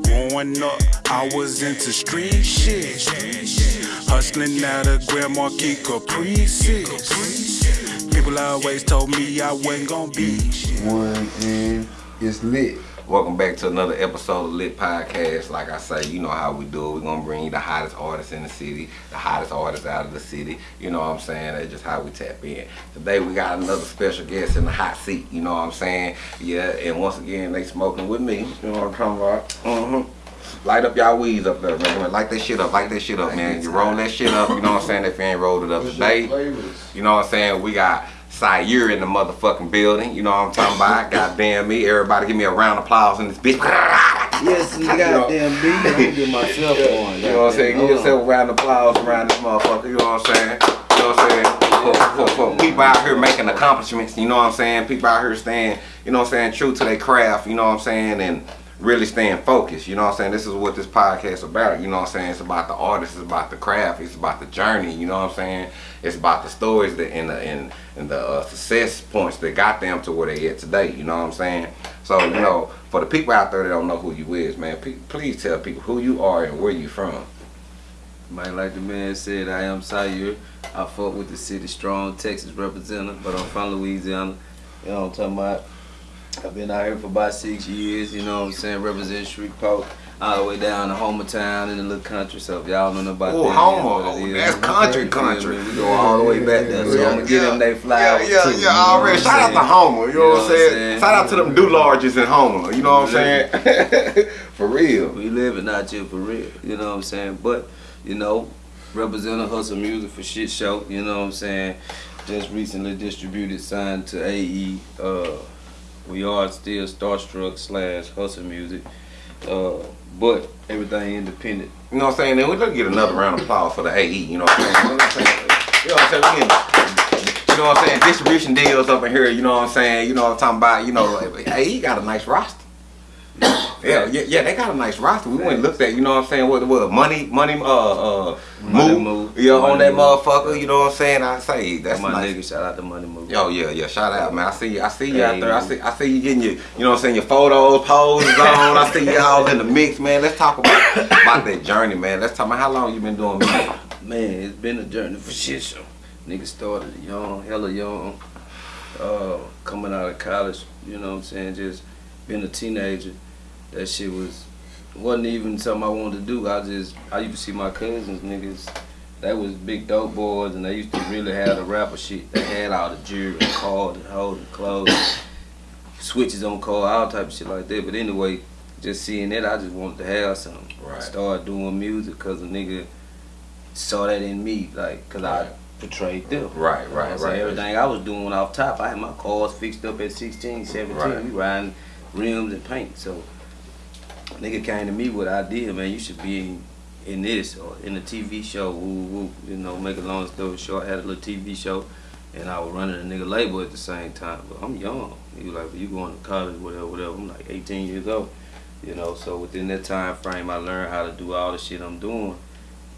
Growing up, I was into street shit. Hustling out of Grand Marquis Caprices. People always told me I wasn't gonna be. One and it's lit. Welcome back to another episode of Lit Podcast. Like I say, you know how we do it. We're gonna bring you the hottest artists in the city, the hottest artists out of the city. You know what I'm saying? That's just how we tap in. Today we got another special guest in the hot seat. You know what I'm saying? Yeah, and once again they smoking with me. You know what I'm talking about? Mm-hmm. Light up y'all weeds up there, man. Light that shit up. Light that shit up, man. You roll that shit up. You know what I'm saying? If you ain't rolled it up today. You know what I'm saying? We got Sire in the motherfucking building. You know what I'm talking about? Goddamn me. Everybody give me a round of applause in this bitch. Yes, you goddamn B. I'm gonna get myself on. You know what I'm saying? Give yourself a round of applause around this motherfucker. You know what I'm saying? You know what I'm saying? For, for, for people out here making accomplishments, you know what I'm saying? People out here staying, you know what I'm saying, true to their craft, you know what I'm saying? And really staying focused, you know what I'm saying? This is what this podcast about, you know what I'm saying? It's about the artist, it's about the craft, it's about the journey, you know what I'm saying? It's about the stories that and the and, and the uh, success points that got them to where they at today, you know what I'm saying? So, you know, for the people out there that don't know who you is, man, please tell people who you are and where you from. Man, like the man said, I am Sire. I fuck with the city strong, Texas representative, but I'm from Louisiana. You know what I'm talking about? I've been out here for about six years, you know what I'm saying, representing Shreveport, all the way down to Homertown in the little country, so if y'all don't know about Oh, that, Homer, you know oh, that's country, country. We go all the way back there, so I'm gonna give them they flowers Yeah, too. yeah, you yeah, already. Shout out to? Homer, you know what I'm saying? saying? Shout out to them do larges in Homer, you know what I'm saying? For real. We living out here for real, you know what I'm saying? But, you know, representing Hustle Music for Shit Show, you know what I'm saying? Just recently distributed, signed to AE. Uh, we are still Starstruck slash Hustle Music. Uh, but everything independent. You know what I'm saying? Then we let's get another round of applause for the AE, you know what I'm saying? You know what I'm saying? You know what I'm saying? Distribution deals up in here, you know what I'm saying? You know what I'm talking about? You know, AE got a nice roster. Yeah, yeah, yeah, they got a nice roster. We went and looked at, you know what I'm saying, what what money money uh uh Money move, Move. yeah, on that Move. motherfucker, you know what I'm saying? I say that's my nice. nigga. Shout out to Money Move. Yo, yeah, yeah. Shout out, man. I see you. I see you out there. I see. I see you getting your, you know what I'm saying, your photos, poses on. I see you all in the mix, man. Let's talk about about that journey, man. Let's talk about how long you been doing music. Man, it's been a journey for shit show. Nigga started young, hella young, uh, coming out of college, you know what I'm saying, just being a teenager. That shit was, wasn't even something I wanted to do. I just, I used to see my cousins, niggas, they was big dope boys and they used to really have the rapper shit. They had all the jewelry and cars and holding clothes, switches on car, all type of shit like that. But anyway, just seeing that, I just wanted to have something. Right. Started doing music because a nigga saw that in me, like, cause I portrayed them. Right, You know right, right. Everything I was doing off top, I had my cars fixed up at 16, 17. Right. We riding rims and paint. So, nigga came to me with an idea, man, you should be in, this or in a TV show. Woo, woo. You know, make a long story short, I had a little TV show. And I was running a nigga label at the same time. But I'm young. He was like, well, you going to college, whatever, whatever. I'm like 18 years old. You know, so within that time frame, I learned how to do all the shit I'm doing.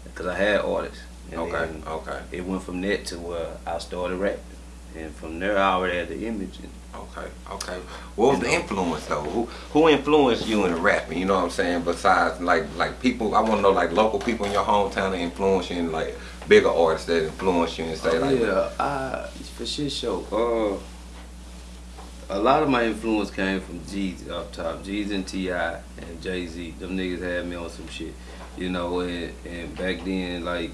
Because I had artists. And Okay, okay, it went from that to where I started rapping. And from there, I already had the image. And okay, okay. What was the influence though? Who who influenced you in the rapping? You know what I'm saying? Besides like like people, I want to know like local people in your hometown that influence you, and like bigger artists that influence you and say like, yeah, I, for shit show. Uh, a lot of my influence came from Jeezy up top. Jeezy and T.I. and Jay-Z. Them niggas had me on some shit. You know, and, and back then, like,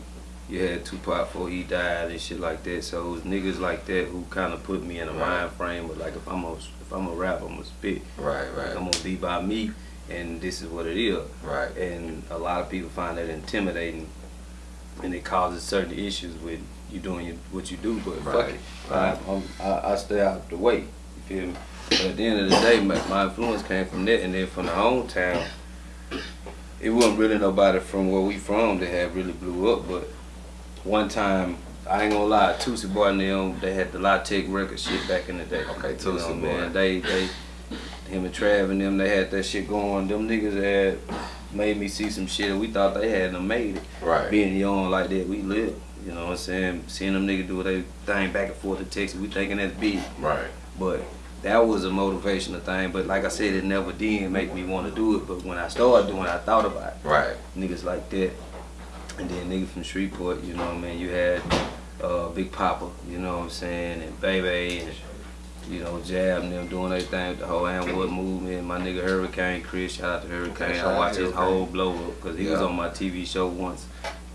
you had Tupac before he died and shit like that. So it was niggas like that who kind of put me in a Right. mind frame of like, if I'm a, if I'm a rapper, I'm gonna spit. right, Like, I'm gonna be by me, and this is what it is. right. And a lot of people find that intimidating, and it causes certain issues with you doing your, what you do. But fuck it, right. I, I'm, I, I stay out the way. You feel me? But at the end of the day, my, my influence came from that, and then from the hometown. It wasn't really nobody from where we from that had really blew up, but one time. I ain't gonna lie, Tootsie Boy and them, they had the Latex record shit back in the day. Okay, You Tootsie know, Boy. man, they, they, him and Trav and them, they had that shit going. Them niggas had made me see some shit, we thought they hadn't made it. Right. Being young like that, we live. You know what I'm saying? Seeing them niggas do their thing back and forth to Texas, we thinking that's big. Right. But that was a motivational thing. But like I said, it never did make me want to do it. But when I started doing, it, I thought about it. Right. Niggas like that, and then niggas from Shreveport. You know what I mean? You had uh, Big Papa. You know what I'm saying? And Baby and. You know, Jab and them doing their thing with the whole Amwood movement. My nigga Hurricane Chris, shout out to Hurricane. I watched his whole blow up because he was on my TV show once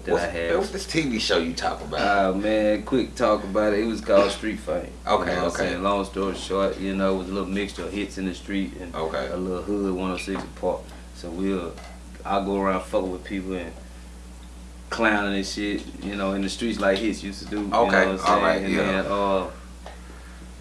that What's, I had. what's this TV show you talk about? Uh, man, quick talk about it. It was called Street Fight. Okay, you know okay. saying? Long story short, you know, it was a little mixture of hits in the street and Okay. a little hood 106 & Park. So we'll, I'll go around fucking with people and clowning and shit, you know, in the streets like hits used to do. You know Okay, alright, and yeah. then uh,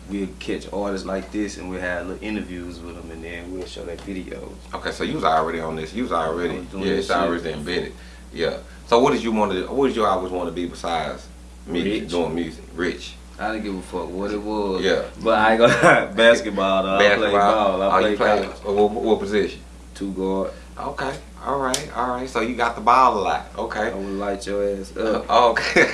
we'll catch artists like this and we'll have little interviews with them and then we'll show their videos. Okay, so you was already on this. You was already was yeah, it's already embedded. Yeah. So what did you want to? What did you always want to be besides me Rich. doing music? Rich. I didn't give a fuck what it was. Yeah. But I ain't gonna basketball though. I play ball. I oh, play you play what, what position? Two guard. Okay. All right. All right. So you got the ball a lot. I Okay. would light your ass up. Uh, okay.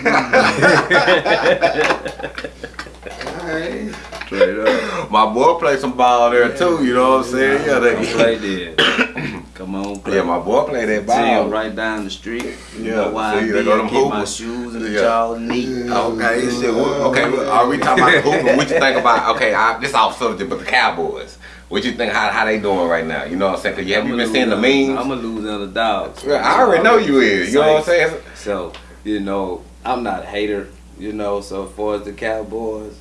Alright. Straight up. My boy played some ball there too. You know what I'm saying? Yeah. Come play there. Come on, play. yeah. My boy played that See ball. him right down the street. You Yeah, know why see, I they go them keep my shoes and the Yeah. jaw neat. Okay, shit. Okay, are we talking about the hooping? What you think about? Okay, I, this off subject, but the Cowboys. What you think? How how they doing right now? You know what I'm saying? Cause you have you been seeing the memes? I'm gonna lose on the dogs. Yeah, I already know you is. You know what I'm saying? So, you know, I'm not a hater, you know, so as far as the Cowboys,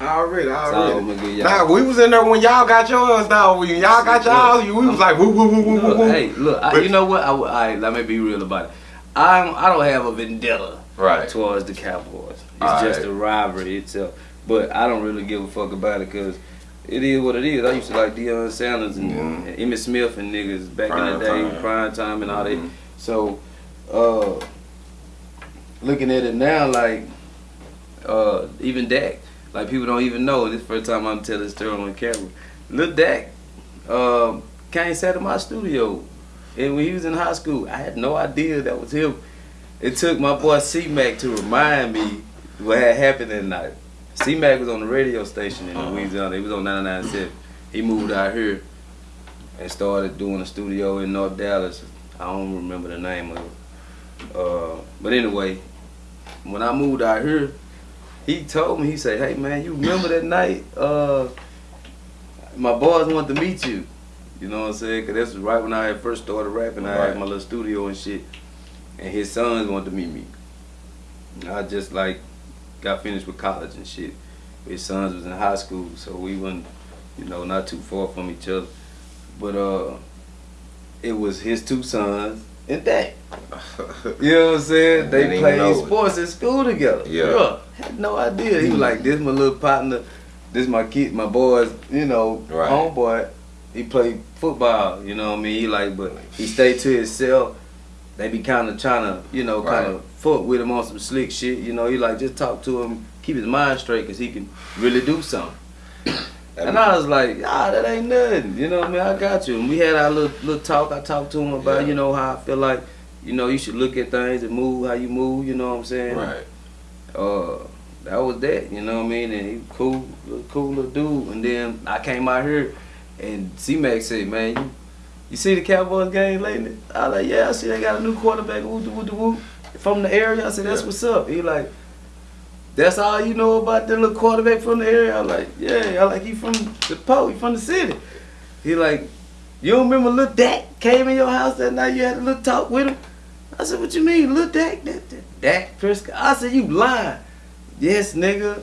Already, already. Nah, we was in there when y'all got yours. Now when y'all got y'all, you we was like woo woo woo woo woo Look, woo. hey, look, I, you know what? I, I, let me be real about it. I'm, I don't have a vendetta Right. towards the Cowboys. It's Alright. just a rivalry itself. But I don't really give a fuck about it because it is what it is. I used to like Deion Sanders and, Mhm. and Emmitt Smith and niggas back Prime in the day, time. prime time and all that. Mhm. So, uh, looking at it now, like, uh, even Dak, like people don't even know. This first time I'm telling this story on camera. Lil Dak, um, came sat in my studio, and when he was in high school, I had no idea that was him. It took my boy C Mac to remind me what had happened that night. C Mac was on the radio station in Uh-huh. Louisiana. He was on 99.7. He moved out here and started doing a studio in North Dallas. I don't remember the name of it. Uh, but anyway, when I moved out here, he told me, he said, hey man, you remember that night? Uh, my boys wanted to meet you. You know what I'm saying? Cause this was right when I had first started rapping. I had my little studio and shit. And his sons wanted to meet me. I just like got finished with college and shit. His sons was in high school, so we wasn't, you know, not too far from each other. But uh, it was his two sons and that. You know what I'm saying? They played it. sports in school together. Yeah. Had no idea. He was like, this my little partner, this my kid, my boys, you know, Right. homeboy. He played football, you know what I mean? He like, but he stayed to himself. They be kind of trying to, you know, kind Right. Fuck with him on some slick shit. You know, he like, just talk to him, keep his mind straight, because he can really do something. And I was like, ah, that ain't nothing. You know what I mean? I got you. And we had our little, little talk. I talked to him about, Yeah. you know, how I feel like, you know, you should look at things and move how you move, you know what I'm saying? right. Uh, that was that, you know what I mean? And he cool, little, cool little dude. And then I came out here and C-Mac said, man, you, you see the Cowboys game lately? I was like, yeah, I see they got a new quarterback, woo, woo, woo, woo. From the area, I said, that's Yeah. what's up. He like, that's all you know about the little quarterback from the area? I'm like, yeah, I like, he from the po, he from the city. He like, you don't remember little Dak came in your house that night, you had a little talk with him? I said, what you mean, little Dak? That, that, Dak Prescott? I said, you lying. Yes, nigga.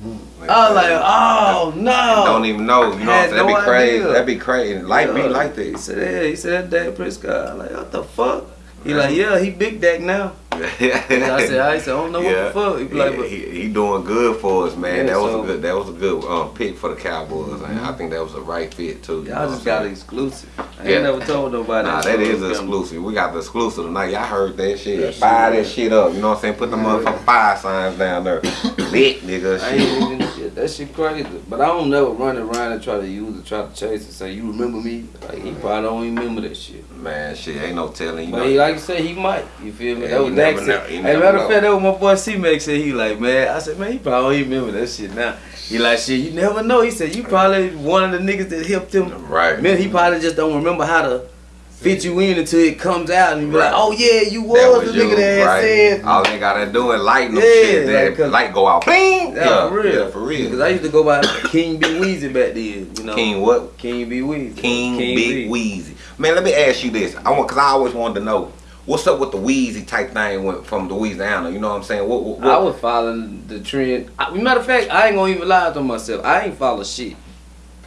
Hmm. I was like, oh, no. don't even know. You know, that'd no be crazy. idea. That'd be crazy. Like me, like like He said, yeah, he said Dak Prescott. I'm like, what the fuck? He like, yeah, he big Dak now. yeah. I said, I said, I don't know what the fuck. He be like, but he, he doing good for us, man. Yeah, that was so- a good. That was a good um, pick for the Cowboys. and I think that was a right fit too. y'all just got exclusive. I Yeah. ain't never told nobody. Nah, that is exclusive. We got the exclusive tonight. Y'all heard that shit. That Fire shit, that shit up. You know what I'm saying? Put the motherfucking fire signs down there. Lit, nigga. even, Shit. shit, that shit crazy. But I don't never run around and try to use it, try to chase it. Say, you remember me? Like he probably don't even remember that shit. Man, shit, ain't no telling. You But know, he, like you said, he might. You feel me? Yeah, that was know. You Hey, matter of fact, that was my boy C Mac said he like, man. I said, man, he probably remember that shit now. He like, shit, you never know. He said, you probably one of the niggas that helped him. right? Man, he probably just don't remember how to fit you in until it comes out and you be Right. like, oh yeah, you was, That was the nigga you, that right? said. All they gotta do is lighten them Yeah, shit. like, light go out. Bing. Yeah, for real. Yeah, for real. Because I used to go by King B Weezy back then, you know. King what? King B Weezy. King, Big B. Weezy. Man, let me ask you this. I want because I always wanted to know what's up with the Weezy type thing went from Louisiana. You know what I'm saying? What, what, what- I was following the trend. I, matter of fact, I ain't gonna even lie to myself. I ain't follow shit.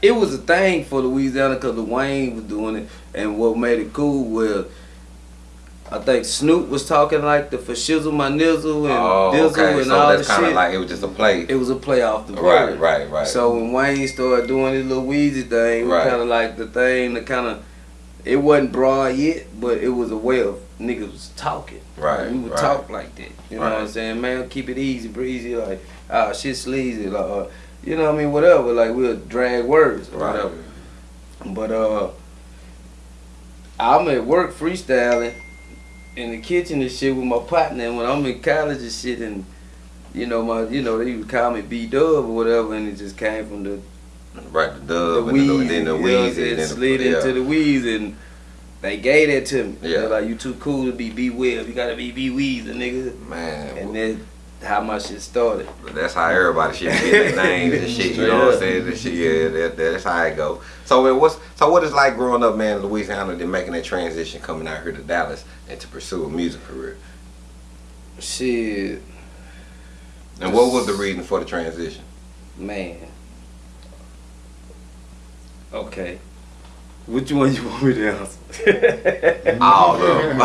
It was a thing for Louisiana because the Wayne was doing it, and what made it cool was. I think Snoop was talking like the for shizzle my nizzle and oh, dizzle okay. and So all that's the kind of like it was just a play. it was a play off the Right, right, right. So when Wayne started doing his little Weezy thing, Right. kind of like the thing, the kind of, it wasn't broad yet, but it was a way of niggas was talking. Right, we would right. talk like that. You know what I'm saying? Man, keep it easy, breezy, like, ah, shit sleazy, like, uh, you know what I mean? Whatever, like we'll drag words or Right. whatever. But uh, I'm at work freestyling in the kitchen and shit with my partner. And when I'm in college and shit, and you know my, you know they would call me B Dub or whatever, and it just came from the right, the the dub and, the, Weezy, and then the you know what I'm Weezy. saying? and then the, slid yeah. into the Weezy, and they gave that to me. Yeah. They're like, you too cool to be B Web. You gotta be B Weezy, nigga. Man, And then how my shit started. That's how everybody should get their names and shit. You know what I'm saying? That shit, yeah, that, that's how it go. So it was. So what is like growing up, man, in Louisiana, then making that transition, coming out here to Dallas, and to pursue a music career. Shit, And what was the reason for the transition? man. Okay. Which one you want me to answer? All of them.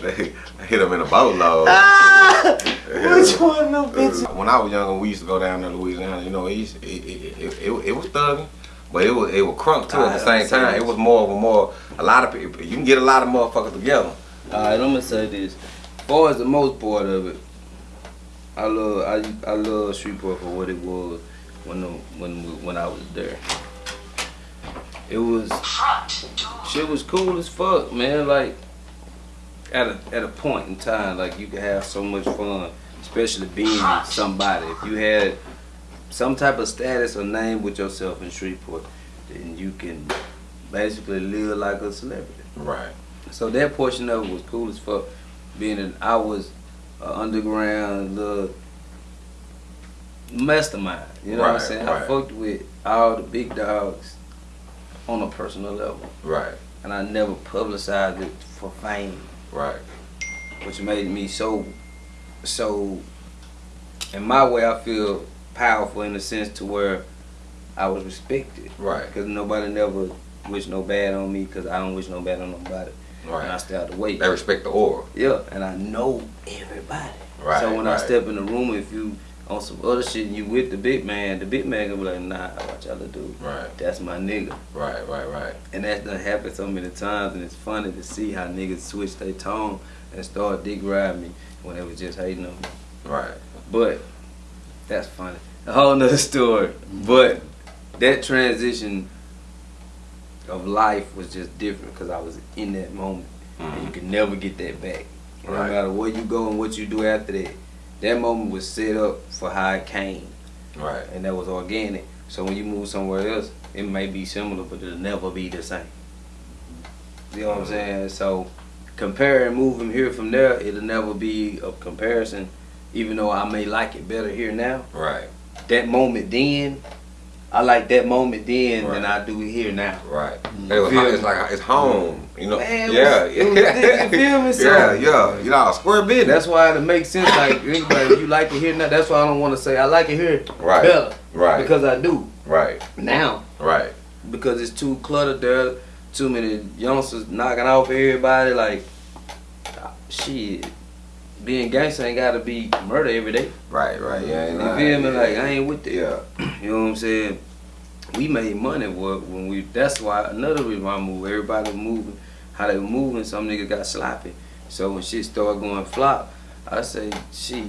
they hit them in a boatload. Ah! Which one of them uh, bitches? When I was younger, we used to go down to Louisiana. You know, it, used, it, it, it, it, it was thugging, but it was it was crunk too at the ah, same time. understand. It was more of a more a lot of people. You can get a lot of motherfuckers together. Alright, I'm gonna say this. Far as the most part of it, I love I I love Shreveport for what it was when the, when when I was there. It was shit was cool as fuck, man. Like at a at a point in time, like you could have so much fun, especially being somebody. If you had some type of status or name with yourself in Shreveport, then you can basically live like a celebrity. Right. So that portion of it was cool as fuck. Being that I was an underground little mastermind. You know what I'm saying? right. I fucked with all the big dogs on a personal level. Right. And I never publicized it for fame. Right. Which made me so so in my way I feel powerful in the sense to where I was respected. Right. Because nobody never wished no bad on me because I don't wish no bad on nobody. And I Right. stay out the way. They respect the aura. Yeah, and I know everybody. Right, So when I step in the room, if you on some other shit and you with the big man, the big man gonna be like, nah, what y'all do? Right. That's my nigga. Right. Right. Right. And that's done happened so many times, and it's funny to see how niggas switch their tone and start dick riding me when they was just hating on me. Right. But that's funny. A whole nother story. But that transition of life was just different because I was in that moment. And you mm-hmm. can never get that back. No matter where you go and what you do after that. That moment was set up for how it came. Right. And that was organic. So when you move somewhere else, it may be similar, but it'll never be the same. You know what I'm mm-hmm. saying? So comparing moving here from there, it'll never be a comparison. Even though I may like it better here now, Right. that moment then, I like that moment then than I do it here now. Right. It was, it's like it's home. You know. Man, yeah. was- was you feel me? So- yeah. Yeah. You know, square business. That's why it makes sense. Like anybody, if you like it here now, that's why I don't want to say I like it here Right. better Right. because I do right. now Right. because it's too cluttered there. Too many youngsters knocking off everybody. Like shit, being gangster ain't gotta be murder every day. Right. Right. Yeah. You feel me? yeah. Like I ain't with that. Yeah. You know what I'm saying? We made money when we. That's why another reason why I moved. Everybody was moving. How they were moving, some niggas got sloppy. So when shit started going flop, I say, shit,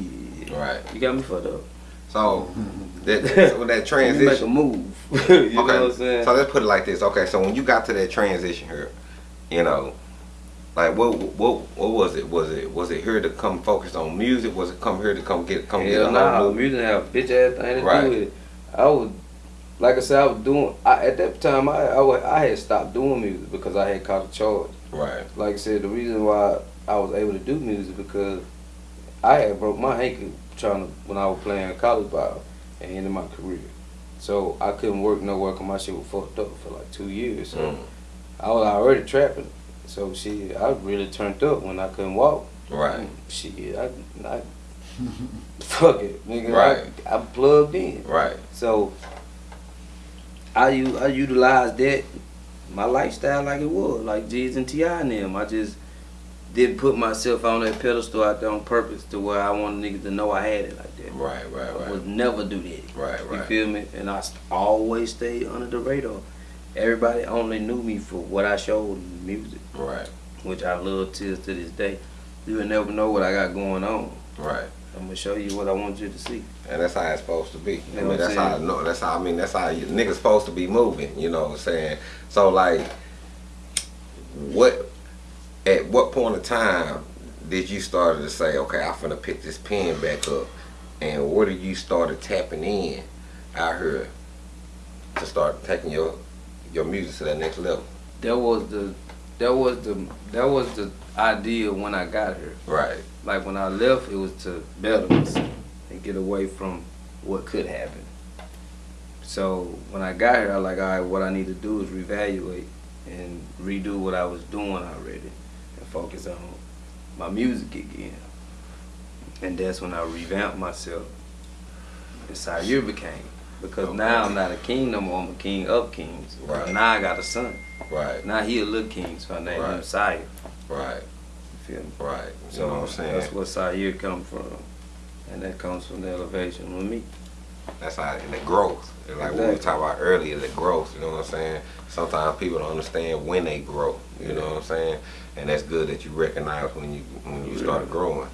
Right. you got me fucked up. So that, that, so that me make a transition. move. you know what I'm saying? So let's put it like this. Okay, so when you got to that transition here, you know, like what what what was it? Was it was it here to come focus on music? Was it come here to come get come get Hell a nah, new music have a bitch ass thing to Right. do with it. I was, like I said, I was doing. I, at that time, I, I I had stopped doing music because I had caught a charge. Right. Like I said, the reason why I was able to do music because I had broke my ankle trying to when I was playing college ball and ended my career. So I couldn't work nowhere because my shit was fucked up for like two years. So Mm. I was already trapping. So shit, I really turned up when I couldn't walk. Right. Shit, I, I fuck it, nigga. Right. I, I plugged in. Right. So I u- I utilized that my lifestyle like it was, like Jeezy and T.I. and them. I just didn't put myself on that pedestal out there on purpose to where I wanted niggas to know I had it like that. Right. Right. right. I would never do that. Right. Right. You feel me? And I always stayed under the radar. Everybody only knew me for what I showed in music, Right. which I love till to this day. You will never know what I got going on. Right. I'm gonna show you what I want you to see. And that's how it's supposed to be. I know mean, I'm that's how I know. That's how I mean. That's how you, niggas supposed to be moving. You know what I'm saying? So like, what? At what point of time did you start to say, okay, I'm finna pick this pen back up, and where did you started tapping in out here to start taking your your music to that next level? That was the that was the that was the idea when I got here. Right. Like when I left, it was to better myself and get away from what could happen. So when I got here, I like, all right, what I need to do is reevaluate and redo what I was doing already and focus on my music again. And that's when I revamped myself. And Sire became. Because Okay. now I'm not a king no more, I'm a king of kings. Right. Now I got a son. Right. Now he a little king, so I named him Right. Sire. Right. You feel me? Right. You So know what I'm saying? that's where Sire come from. And that comes from the elevation with me. That's how and the growth. It's like what we Exactly. talked about earlier, the growth. You know what I'm saying? Sometimes people don't understand when they grow. You know what I'm saying? And that's good that you recognize when you when you start growing.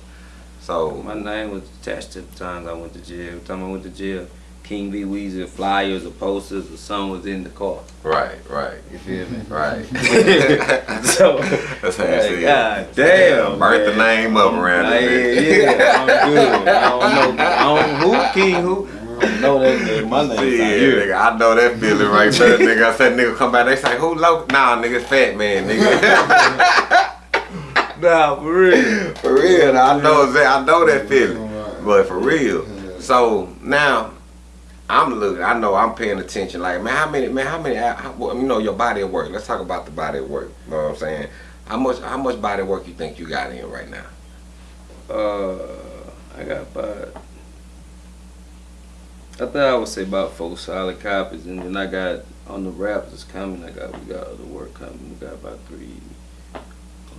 So My name was attached to the times I went to jail. Every time I went to jail, King B. Weezy, flyers or posters or something was in the car. right, right, You feel me? right. so, That's how you like, see it. God damn. Burnt the name up around Yeah, it. yeah, I'm good. I don't know. I don't know who King who. I don't know that nigga. My name See, yeah, Zaire. nigga, I know that feeling right there, nigga. I said, nigga, come back. They say, who low? Nah, nigga, fat man, nigga. Nah, for real. for real, I know that. I know that feeling. But for real. So now, I'm looking. I know I'm paying attention. Like, man, how many? Man, how many? How, you know, your body of work. Let's talk about the body of work. You know what I'm saying? How much? How much body work you think you got in right now? Uh, I got about. I think I would say about four solid copies, and then I got on the raps that's coming. I got we got other work coming. We got about three. Oh, we got one.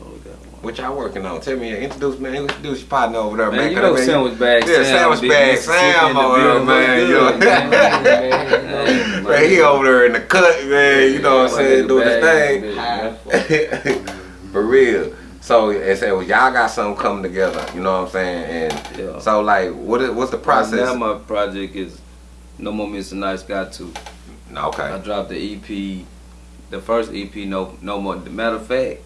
What y'all working on? Tell me, introduce man. Introduce your partner over there, man. Man, you know man, sandwich bag. Yeah, Sam, sandwich bag Sam over there, man. what's You know. man? Man, he over there in the cut, man. You know what I'm saying? Doing his thing. For real. So it said, well, y'all got something coming together. You know what I'm saying? And Yeah. so, like, what is what's the process? Now my project is No More Mr. Nice Guy 2. Okay. I dropped the EP, the first EP, No No More. Matter of fact,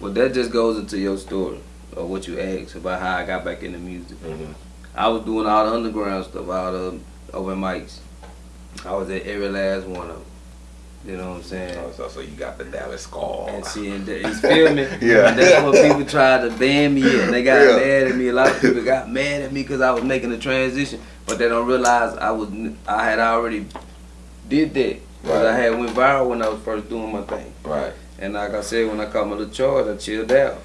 well that just goes into your story or what you asked about how I got back into music. Mhm. I was doing all the underground stuff, all the open mics. I was at every last one of them. You know what I'm saying? Oh, so, so you got the Dallas call. And see, and that, you feel me? Yeah. And that's what people tried to ban me and they got Yeah. mad at me. A lot of people got mad at me because I was making the transition, but they don't realize I was I had already did that. Cause I had went viral when I was first doing my thing. Right. And like I said, when I caught my little charge, I chilled out.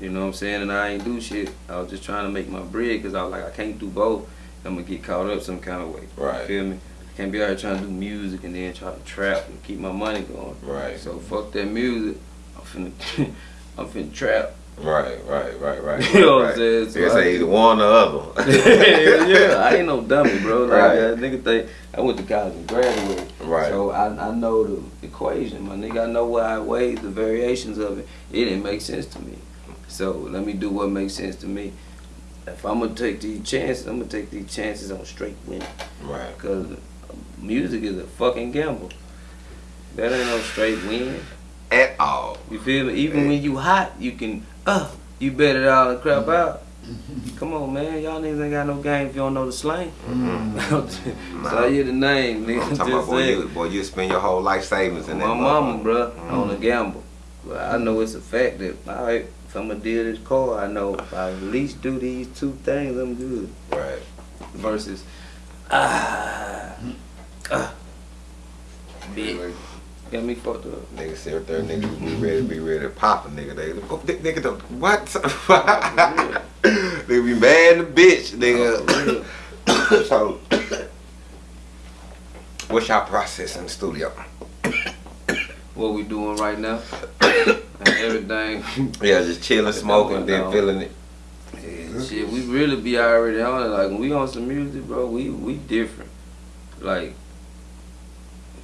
You know what I'm saying? And I ain't do shit. I was just trying to make my bread because I was like, I can't do both. I'm gonna get caught up some kind of way. Right. You feel me? I can't be out here trying to do music and then try to trap and keep my money going. Right. So fuck that music. I'm finna, I'm finna trap. Right. Right. Right. Right. You know what right. I'm saying? So I say either one or the other. yeah, I ain't no dummy, bro. Like, Right. uh, nigga think I went to college and graduated. Right. So I, I know the equation, my nigga. I know what I weighed, the variations of it. It didn't make sense to me. So let me do what makes sense to me. If I'm gonna take these chances, I'm gonna take these chances on straight winning. Right. Cause music is a fucking gamble. That ain't no straight win. At all. You feel me? Even when you hot, you can uh you bet it all and crap out. Come on, man. Y'all niggas ain't got no game if you don't know the slang. Mm-hmm. so I hear the name, nigga. I'm talking about boy, you, boy, you spend your whole life savings in that. My mama, motherfucker. bruh, Mhm. on a gamble. But I know it's a fact that all right, if I'm gonna deal this car, I know if I at least do these two things, I'm good. Right. Versus ah, ah, bitch, got me fucked up. Nigga sit up there, nigga be ready, be ready to pop a nigga. They, oh, nigga, the, what? nigga be mad the bitch, nigga. Oh, so, what's your process in the studio? What we doing right now? and everything. Yeah, just chilling, smoking, then No. feeling it. Yeah, shit, we really be already on it. Like when we on some music, bro, we we different. Like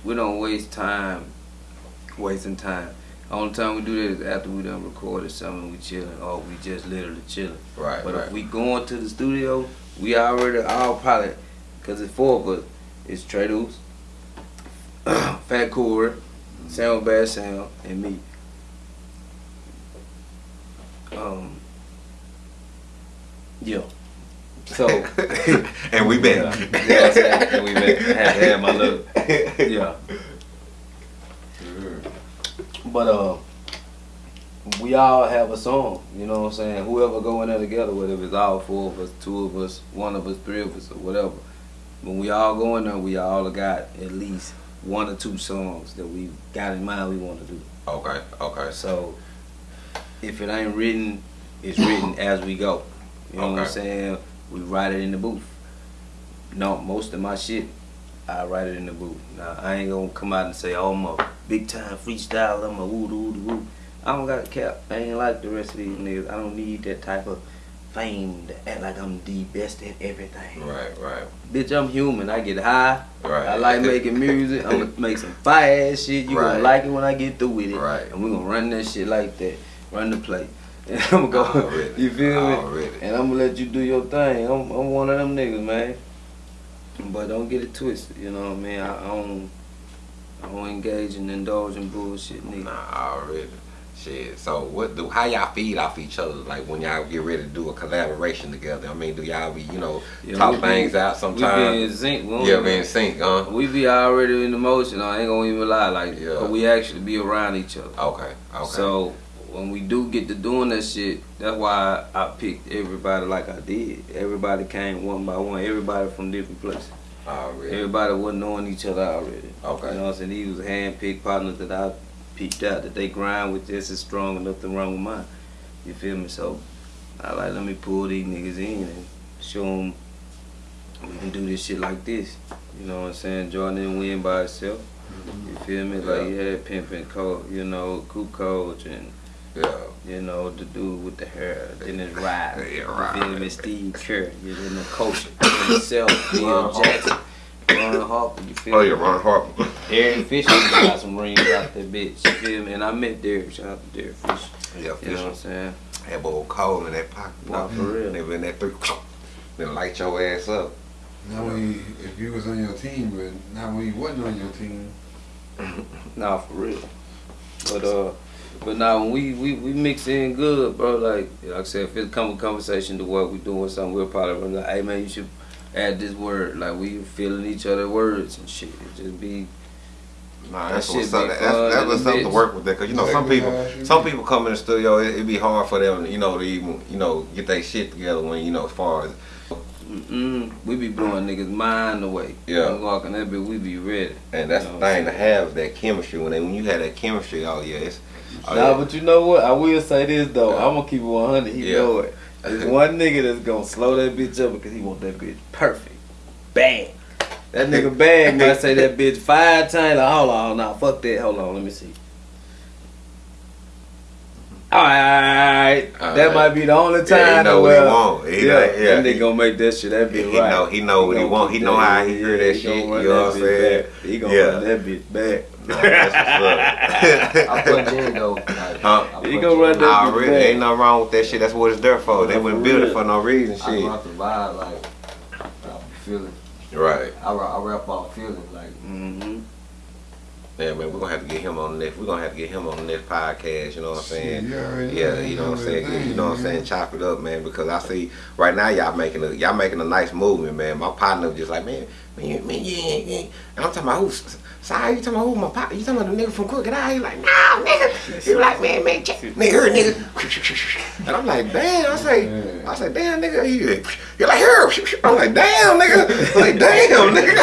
we don't waste time, wasting time. Only time we do that is after we done recorded something, we chilling, or we just literally chilling. Right, But right. if we going to the studio, we already all probably, cause it's four of us. It's Trey Deuce, Fat Corey, Sam Bad Sam, and me. Um. Yeah. So. and we been. Yeah, yeah, I and we been had to have my look. Yeah. But uh, we all have a song. You know what I'm saying? Whoever go in there together, whether it's all four of us, two of us, one of us, three of us, or whatever. When we all go in there, we all got at least one or two songs that we got in mind we want to do. Okay, okay. So if it ain't written, it's written as we go. You know what I'm saying? We write it in the booth. No, most of my shit, I write it in the booth. Now I ain't gonna come out and say, "Oh, a big time freestyle. I'm a woo doo doo woo." I don't got a cap. I ain't like the rest of these niggas. I don't need that type of fame to act like I'm the best at everything. Right, right, Bitch, I'm human. I get high. right. I like making music. I'm gonna make some fire ass shit. You Right. gonna like it when I get through with it. Right. And we gonna run that shit like that. Run the play. And I'm gonna go. Already. You feel me? Already. And I'm gonna let you do your thing. I'm, I'm one of them niggas, man. But don't get it twisted. You know what I mean? I, I don't. I don't engage and indulge in bullshit, nigga. Nah, already. Shit. So what do how y'all feed off each other? Like when y'all get ready to do a collaboration together. I mean, do y'all be, you know, Yeah, talk be- things out We be sometimes? in sync. We Yeah, be in sync, huh? We be already in the motion. I ain't gonna even lie. Like, Yeah. but we actually be around each other. Okay, okay. So when we do get to doing that shit, that's why I picked everybody like I did. Everybody came one by one. Everybody from different places. Already. Everybody wasn't knowing each other already. Okay. You know what I'm saying? These was hand-picked partners that I picked out that they grind with just as strong and nothing wrong with mine. You feel me? So I like let me pull these niggas in and show them we can do this shit like this. You know what I'm saying? Jordan didn't win by itself. You mm-hmm. feel me? Like you had and Coach, you know, Coop Coach and Yeah. you know, the dude with the hair, then it's Ride. Yeah, You feel me? Steve Kerr, you know, the coach himself, Bill Ron Jackson, Ron Harper, you feel Oh me? yeah, Ron Harper. Aaron Fisher got some rings out that bitch, you feel me? And I met Derek, shout out to Derek Fisher. Yeah, You know what I'm saying? That boy cold in that pocket. Nah, for real. They in that three. Then light your ass up. Now when you, if you was on your team, but now when you wasn't on your team, Nah, for real. But uh, but now when we, we we mix in good, bro. Like like I said, if it come a conversation to what we doing something, we'll probably be like, hey man, you should add this word. Like we feeling each other words and shit. It just be Nah, That that's shit what's be up. That's, that's in what's up to work with that, cause you know some people, some people come in the studio. It, it be hard for them, you know, to even, you know, get their shit together when you know as far as mm we be blowing niggas mind away. Yeah. Walking that bitch, we be ready. And that's You know the thing to have that chemistry. When they, when you have that chemistry, oh yeah, it's. Oh, nah, yeah. but you know what? I will say this though. Yeah. I'm gonna keep it 100. He Yeah. know it. There's one nigga that's gonna slow that bitch up because he want that bitch perfect, bang. That nigga bad might say that bitch five times. Like, hold on, nah, fuck that. Hold on, let me see. All right, All that right. might be the only Yeah, time. he know what he want. He yeah, know- yeah, that nigga he- gonna make that shit. That he, bitch he right. know he know what he want. He know how he hear that he shit. You know what I'm saying? He gonna Yeah. run that bitch back. Nah, that's what's up. I put Django. Huh? I He put gonna run on. that- Already, ain't nothing wrong with that shit. That's what it's there for. They wouldn't build it for no reason, I shit. brought the vibe like I be feeling. Right. I, ra- I rap off feeling like Mm-hmm. Yeah, man, we're gonna have to get him on the next. We're gonna have to get him on the next podcast. You know what I'm saying? Shit, you already Yeah, you know what I'm saying. thing, You know what I'm saying. Chop it up, man, because I see right now y'all making a y'all making a nice movement, man. My partner was just like, man, man, you, man, you ain't, you ain't. And I'm talking about who's. Sorry, you talking about who my partner? You talking about the nigga from Crooked Eye? He like, nah, nigga. He like, man, man, check, nigga, here, nigga. And I'm like, damn. I say, I say, damn, nigga. He, you're like, here. I'm like, damn, nigga. I'm like, damn, nigga.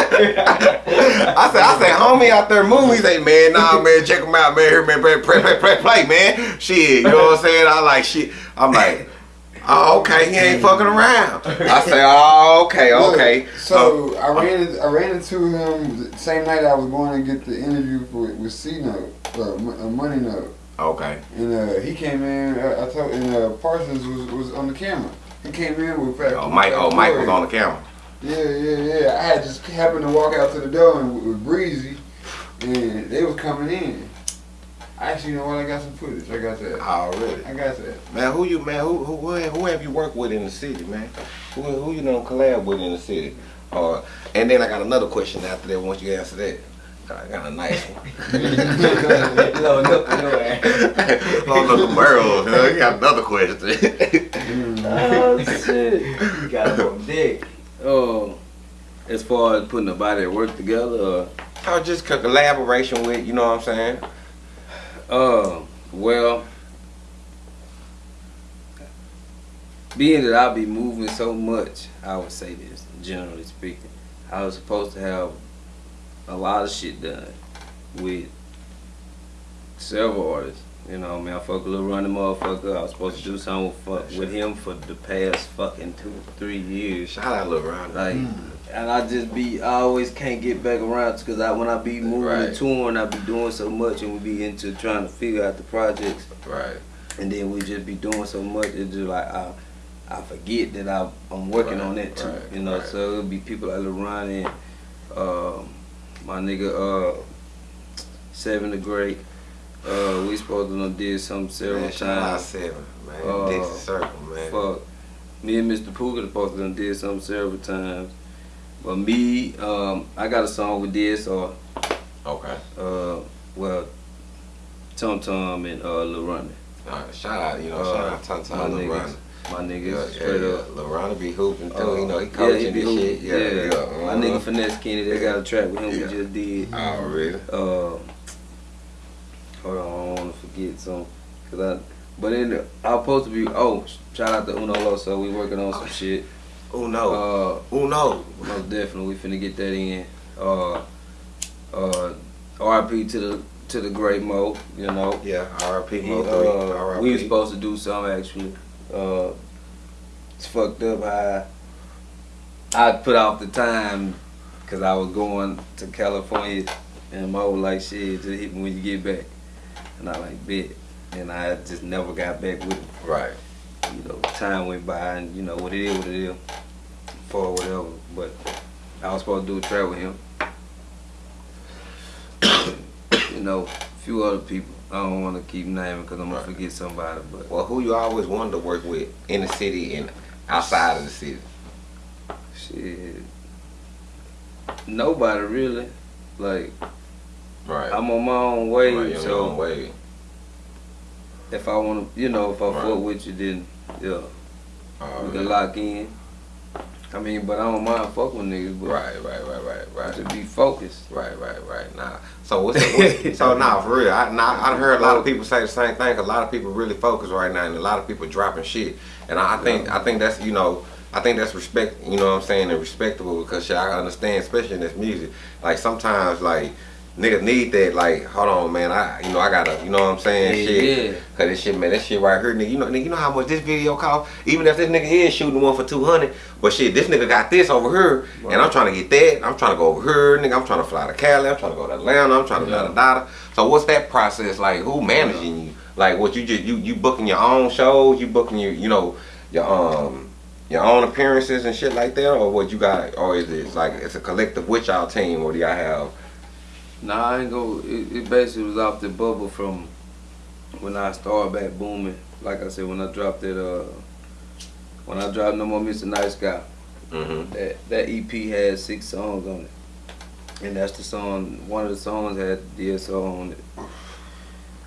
I say, I say, homie out there moving. He say, man, nah, man, check him out, man. Here, man, play, play, play, play, man. Shit, you know what I'm saying? I like shit. I'm like, oh, okay, he ain't fucking around. I say, oh, okay, okay. Look, so I ran I ran into him the same night I was going to get the interview for with C Note, uh, Mo- uh, Money Note, okay. and uh, he came in. I, I told and uh, Parsons was, was on the camera. He came in with Fat. Oh, Mike, oh, Mike was on the camera. Yeah, yeah, yeah. I had just happened to walk out to the door and with Breezy, and they was coming in. Actually, you know what? I got some footage. I got that. Already. I got that. Man, who you man? Who who who have- you worked with in the city, man? Who who you done collab with in the city? Or and then I got another question after that. Once you answer that, I got a nice one. no, no, no. Long little you know, you got another question. Oh shit. You got him on deck. Oh, as far as putting a body at work together, or Or just co- collaboration with, you know what I'm saying? Uh, well, being that I be moving so much, I would say this, generally speaking. I was supposed to have a lot of shit done with several artists. You know, man, I fuck a little running motherfucker. I was supposed to do something with, with him for the past fucking two, three years. Shout out Lil Ron. Like, and I just be, I always can't get back around because I when I be moving Right. and touring, I be doing so much and we be into trying to figure out the projects, Right. and then we just be doing so much. It's just like I, I forget that I, I'm working Right, on that too. right, you know, right. so it'll be people like LeBron and um, my nigga uh, Seven the Great. Uh, we supposed to done did something several Man, shout times. Seven, man. Uh, Dixie Circle, man. Fuck. Me and Mr. Pooga supposed to done did something several times. But me, um, I got a song with this or Okay. Uh, well, Tum Tum and uh, Lil Ronnie. Right, shout out, you know, Uh, shout out Ton my Ton Lil. My Yeah, niggas yeah, straight yeah. up. Ron be hooping too, Uh, you know, he yeah, coaching he be this shit. hooping. Yeah, yeah. My uh-huh. nigga Finesse Kenny, they got a track with him Yeah. we just did. Already. Uh, hold on, I don't want to forget some. Cause I, but in the, I was supposed to be, oh, shout out to Uno Loso, we working on some shit. Know? Uh, Who know? Most definitely, we finna get that in. Uh, uh, RIP to the to the great Mo, you know. Yeah, RIP He, Mo uh, 3. we were supposed to do something actually. Uh, it's fucked up how I put off the time because I was going to California and Mo was like, shit, just hit me when you get back. And I like, bet. And I just never got back with him Right. You know, time went by and you know what it is, what it is, for whatever. But I was supposed to do a track with him. you know, a few other people. I don't want to keep naming because I'm gonna Right. forget somebody. But Well, who you always wanted to work with in the city and outside of the city? shit, nobody really. Like Right. I'm on my own way, right, on so your own way. if I want to, you know, if I Right. fuck with you, then yeah, oh, we Already. can lock in. I mean, but I don't mind fuck with niggas, but Right, right, right, right, right. to be focused. Right, right, right. Nah. So what's, what's so now for real? I now I heard a lot of people say the same thing. A lot of people really focus right now, and a lot of people dropping shit. And I, I think I think that's you know I think that's respect. You know what I'm saying? And respectable because shit, I understand, especially in this music. Like sometimes like niggas need that. Like hold on, man. I you know I gotta you know what I'm saying? Yeah, shit. yeah. Cause this shit, man, that shit right here, nigga. You know, nigga, you know how much this video cost? Even if this nigga is shooting one for 200, but shit, this nigga got this over here, and I'm trying to get that. I'm trying to go over here, nigga. I'm trying to fly to Cali. I'm trying to go to Atlanta. I'm trying to Yeah. da da da. So what's that process like? Who managing you? Like, what you just you you booking your own shows? You booking your you know your um your own appearances and shit like that, or what you got? Or is it like it's a collective with y'all team, or do y'all have? Nah, I ain't go. It, it basically was off the bubble from when I started back booming, like I said, when I dropped that, uh, when I dropped No More Mr. Nice Guy, Mm-hmm. that that EP had six songs on it, and that's the song. One of the songs had DSO on it.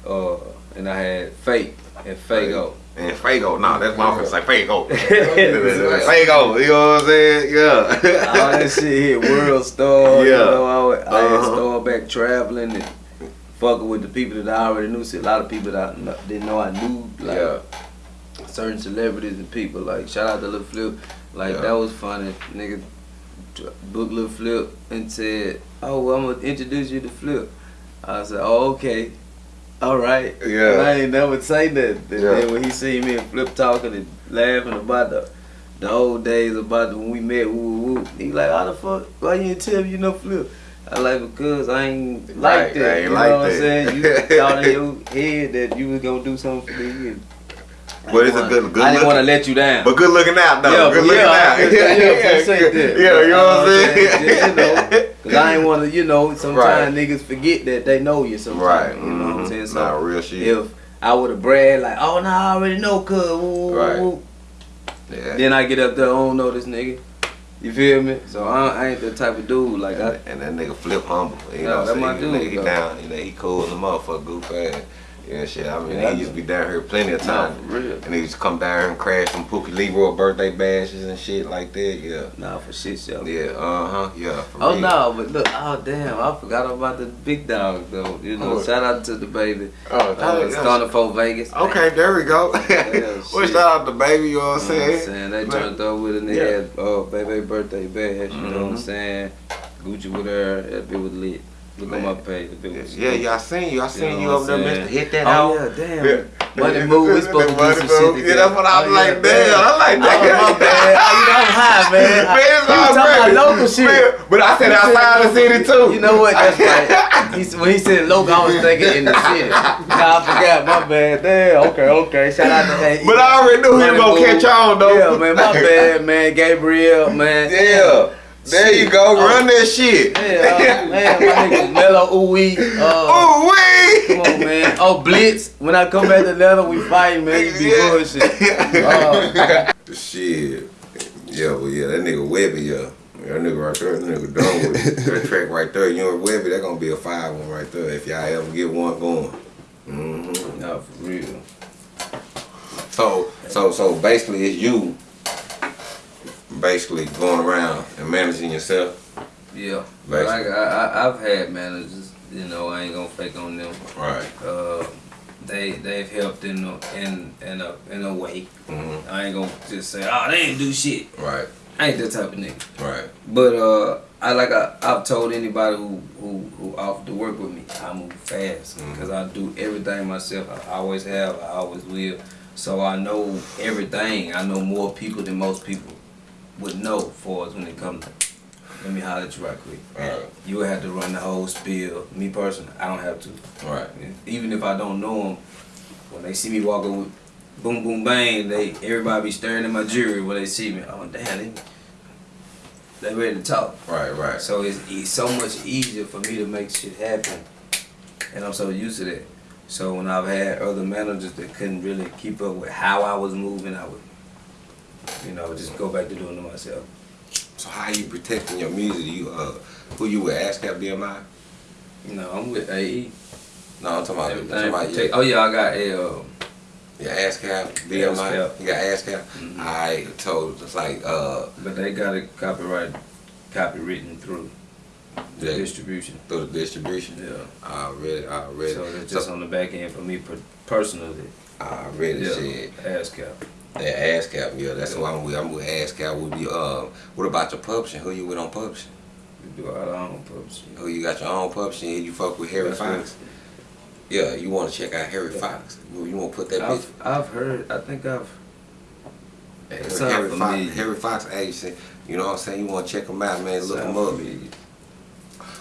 Uh, and I had Fake and Fago. And Fago, nah, that's my friend. Say Fago. Fago, you know what I'm saying? Yeah. All that shit hit World Star. Yeah. You know, I, would- I had Uh-huh. started back traveling and fucking with the people that I already knew. See, a lot of people that I didn't know I knew. Like, Yeah. certain celebrities and people. Like shout out to Lil Flip. Like Yeah. that was funny. Nigga booked Lil Flip and said, "Oh, well, I'm gonna introduce you to Flip." I said, "Oh, okay." All right. Yeah. And I ain't never say that. And Yeah. then when he see me and Flip talking and laughing about the the old days about when we met, woo woo. He like, how the fuck? Why you didn't tell me you know Flip? I like because I ain't Right, like that. I ain't you like know what I'm saying? You thought in your head that you was gonna do something for me. But it's didn't a good- good I didn't want to let you down. But good looking out though. Yeah, good looking yeah, out. I- yeah, yeah. Yeah, you know what I'm saying? Yeah, you know, cause I ain't want to, you know, sometimes niggas forget that they know you. Sometimes, Right. you know what I'm mhm. saying? So Nah, real shit. if I would have bragged like, oh no, I already know, cuz, Right. yeah. then I get up there, I don't know this nigga. You feel me? So I, I ain't the type of dude. Like I, and, and that nigga flip humble. You Yeah, know what that I'm saying? dude, Nigga, he though. down, you know, he cool as a motherfucker, goof ass. Yeah, shit. I mean, Yeah, he used to be down here plenty of nah, times. real. And he used to come down here and crash some Pookie Leroy birthday bashes and shit like that. Yeah. Nah, for shit show. Yeah, uh huh. Yeah. Oh real. no, but look, oh damn, I forgot about the big dog though. You know, Oh. shout out to the baby. Oh, Uh, Stunner for Vegas. Okay, there we go. Yeah, well, shout out the baby, you know what I'm what I'm saying? saying? They jumped up with a nigga at uh, baby birthday bash, you know what I'm Mhm. saying? Gucci with her, that bit was lit. Look on Man. my page, that Yeah, lit. yeah, I seen you. I seen know you what up there. Mister. Hit that Oh out. yeah, damn. Yeah. Money move, we supposed to do Money some move. shit together. Yeah, that's what I was Oh, like, yeah, damn, I like oh, that. Oh, my bad. Oh, you know, I'm high, man. I- Man, it's he was all talking great. about local shit. Man, but I said He said outside the city too. You know what? That's right. He, when he said local, I was thinking in the city. Nah, I forgot. My bad. Damn. Okay, okay. Shout out to that. But I already knew he was gonna move. catch on though. Yeah, man. My bad, man. Gabriel, man. Yeah. There you go. Oh. Run that shit. Yeah, uh, man, my nigga Mello Ooey. Uh, Ooh wee. come on, man. Oh, Blitz. When I come back to Atlanta, we fight, man. You be Yeah. bullshit. Uh, Shit. Yeah, well, yeah, that nigga Webby, yeah. That nigga right there, that nigga done with it. That track right there, you and Webby, that gonna be a five one right there if y'all ever get one going. Mm-hmm. nah, for real. So, so, so basically, it's you basically going around and managing yourself. Yeah. Like, I, I, I've had managers, you know, I ain't gonna fake on them. Right. Uh, they they've helped in a, in in a in a way. hmm I ain't gonna just say, oh, they ain't do shit. Right. I ain't that type of nigga. Right. But uh, I like I, I've told anybody who who who offered to work with me, I move fast Mhm. because I do everything myself. I always have. I always will. So I know everything. I know more people than most people would know for us when it comes to. Let me holler at you right quick. Alright. Uh, you would have to run the whole spiel. Me personally, I don't have to. Right. Even if I don't know them, when they see me walking with boom boom bang, they everybody be staring at my jewelry when they see me. Oh damn, they, they ready to talk. Right. Right. So it's, it's so much easier for me to make shit happen, and I'm so used to that. So when I've had other managers that couldn't really keep up with how I was moving, I would, you know, just go back to doing it myself. So how you protecting your music? You uh, who you with? ASCAP BMI? You know, I'm with AE. No, I'm talking about. I'm talking about yeah. oh yeah, I got a. Uh, Yeah, ASCAP, BMI. ASCAP. You got ASCAP. Mhm. I told it's like uh But they got it copyright, copywritten through the Yeah. distribution. through the distribution. Yeah. I read. I read. So it's just on the back end for me personally. I read it. Yeah. Shit. ASCAP. That ASCAP. Yeah, that's who I'm with. I'm with ASCAP. With you. Uh, what about your publishing? Who you with on publishing? We do our own publishing. Who you got your own publishing? and You fuck with Harry That's Fox. Yeah, you want to check out Harry Fox. You, you want to put that. I've, I've heard, I think I've, Harry, Harry Fox, familiar. Harry Fox agency. You know what I'm saying? You want to check them out, man. Look them up.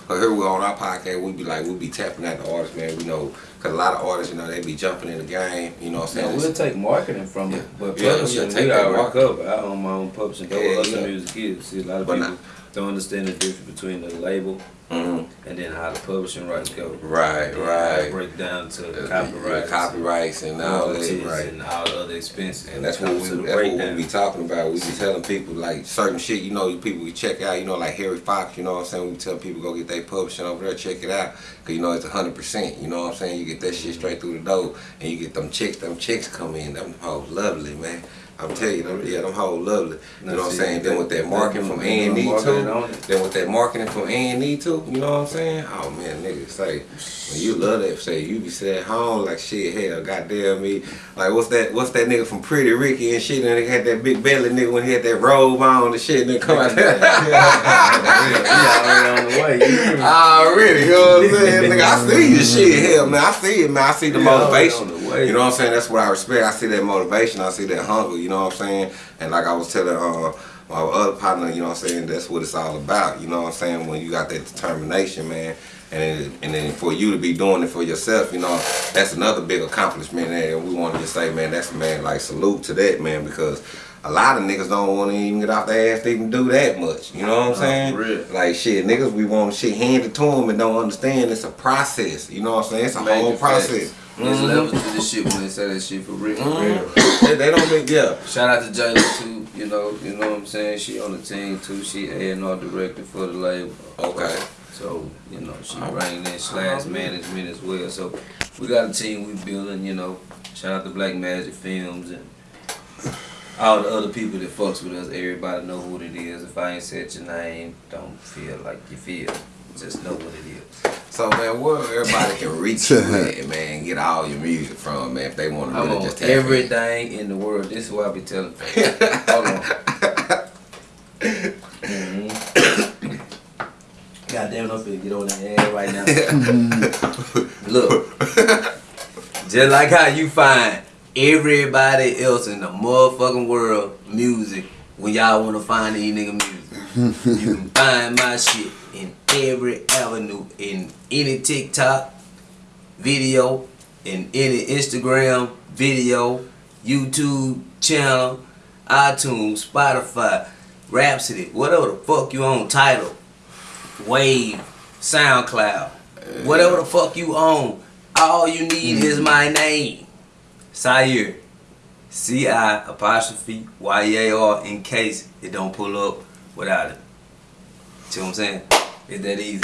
But here we on our podcast, we be like, we be tapping at the artists, man. We know, cause a lot of artists, you know, they be jumping in the game. You know what I'm saying? we'll take marketing from it, but Yeah, publishing, take we marketing. cover. I own my own publishing, go Yeah, with other yeah. music is. See, a lot of But people, not- to understand the difference between the label Mhm. and then how the publishing rights go. Right, And right. Break down to Uh, copyright, copyrights and all that, right? and all the other expenses. And that's what we, that's what we be talking about. We be telling people like certain shit, you know, people we check out, you know, like Harry Fox, you know what I'm saying? We tell people go get their publishing over there, check it out. Cause you know it's hundred percent, you know what I'm saying? You get that shit straight through the door and you get them chicks, them chicks come in, them hoes lovely, man. I'm telling you, them, yeah, them hoes lovely. You know what I'm saying? Then with that marketing from A and E too. Then with that marketing from A and E too, you know what I'm saying? Oh man, niggas say when you love that, say you be sitting at home like shit, hell, goddamn me. Like what's that? What's that nigga from Pretty Ricky and shit? And they had that big belly nigga when he had that robe on and shit, and they come out there. yeah, already on the way. Ah, you- Already, you know what I'm saying? Nigga, I see your shit, hell man, I see it, man. I see the motivation. Way. You know what I'm saying? That's what I respect. I see that motivation. I see that hunger. You know what I'm saying? And like I was telling uh, my other partner, you know what I'm saying? That's what it's all about. You know what I'm saying? When you got that determination, man. And then, and then for you to be doing it for yourself, you know, that's another big accomplishment. And we want to just say, man, that's man, like salute to that, man, because a lot of niggas don't want to even get off their ass to even do that much. You know what I'm saying? for real. Like shit, niggas, we want shit handed to them and don't understand it's a process. You know what I'm saying? It's a Major whole facts. Process. There's levels to this shit when they say that shit for real. for Mhm. real. they, they don't make yeah. Shout out to Jayla too, you know, you know what I'm saying? She on the team too. She A and R director for the label. Okay. So, you know, she bringing in slash management as well. So we got a team we building, you know. Shout out to Black Magic Films and all the other people that fucks with us. Everybody know who it is. If I ain't said your name, don't feel like you feel. Just know what it is. So man, where everybody can reach you at, man, get all your music from, man, if they want to really on just tap in. everything in the world. This is what I be telling folks. Hold on. God damn it, I'm finna get on that ass right now. Look, just like how you find everybody else in the motherfucking world music when y'all wanna find these nigga music. You can find my shit in every avenue, in any TikTok video, in any Instagram video, YouTube channel, iTunes, Spotify, Rhapsody, whatever the fuck you own, Tidal, Wave, SoundCloud, whatever the fuck you own. All you need is mm-hmm. my name. Sire. C I apostrophe Y A R in case it don't pull up without it. See what I'm saying? It's that easy.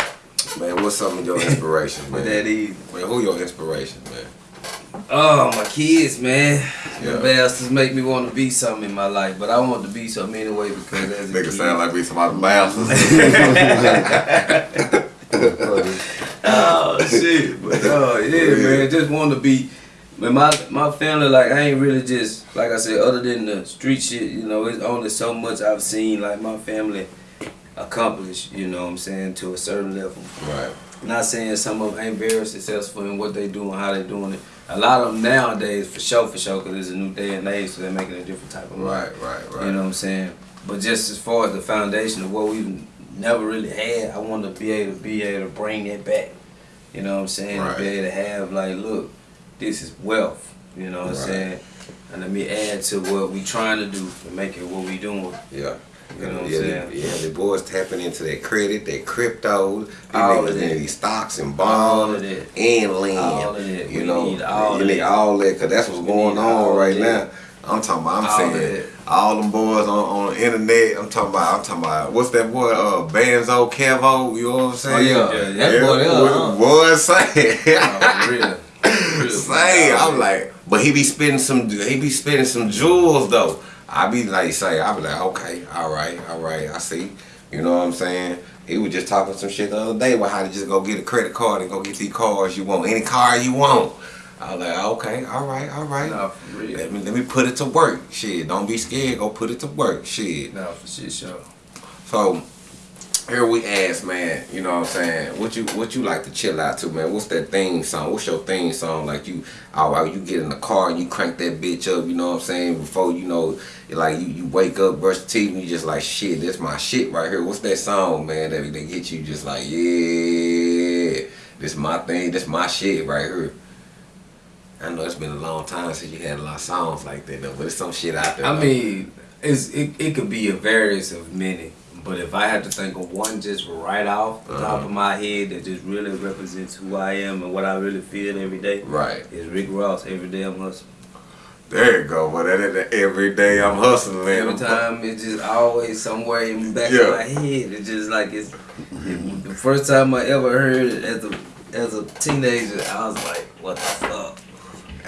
Man, what's some of your inspiration, man? It's that easy. Man, who your inspirations, man? Oh, my kids, man. Yeah. The bastards make me want to be something in my life, but I want to be something anyway because as a Nigga kid, sound like we some other bastards. oh shit, but oh yeah, man, just want to be. Man, my my family like I ain't really just like I said, other than the street shit, you know, it's only so much I've seen like my family accomplish, you know what I'm saying, to a certain level. right. Not saying some of them ain't very successful in what they doing, how they doing it. A lot of them nowadays, for sure, for sure, because it's a new day and age, so they're making a different type of money. Right, right, right. You know what I'm saying? But just as far as the foundation of what we've never really had, I want to be able to be able to bring that back. You know what I'm saying? Right. To be able to have like, look, this is wealth. You know what I'm saying? And let me add to what we trying to do to make it what we doing. Yeah. You know what I'm saying? the- yeah, the boys tapping into that credit, that crypto, these All of that. these stocks and bonds that. and land. All of that. You We know, need all you need that. all that because that's what's going on right of now. I'm talking about. I'm All saying that. all them boys on, on the internet. I'm talking about. I'm talking about. What's that boy? Uh, Banzo Kevo. You know what I'm saying? Oh, yeah. Yeah, that boy what huh? the boy saying. Oh, real. I'm like, but he be spending some, he be spending some jewels though. I be like, say, I be like, okay, all right, all right, I see. You know what I'm saying? He was just talking some shit the other day about how to just go get a credit card and go get these cars you want, any car you want. I was like, okay, all right, all right. Nah, for real. Let me let me put it to work. Shit, don't be scared. Go put it to work. Shit. Nah, for shit, sure. So here we ask, man, you know what I'm saying? What you what you like to chill out to, man? What's that theme song? What's your theme song? Like you oh, all right, you get in the car and you crank that bitch up, you know what I'm saying? Before you know like you, you wake up, brush the teeth, and you just like shit, this my shit right here. What's that song, man, that, that get you just like, yeah, this my thing, this my shit right here. I know it's been a long time since you had a lot of songs like that though, but it's some shit out there. I though. mean, it's it, it could be a various of many, But if I had to think of one just right off the top Uh-huh. of my head that just really represents who I am and what I really feel every day, Right. is Rick Ross. Every day I'm hustling. There you go. But that, that, every day I'm hustling. Every I'm- time it's just always somewhere in the back Yeah. of my head. It's just like it's it- the first time I ever heard it as a as a teenager. I was like, what the fuck?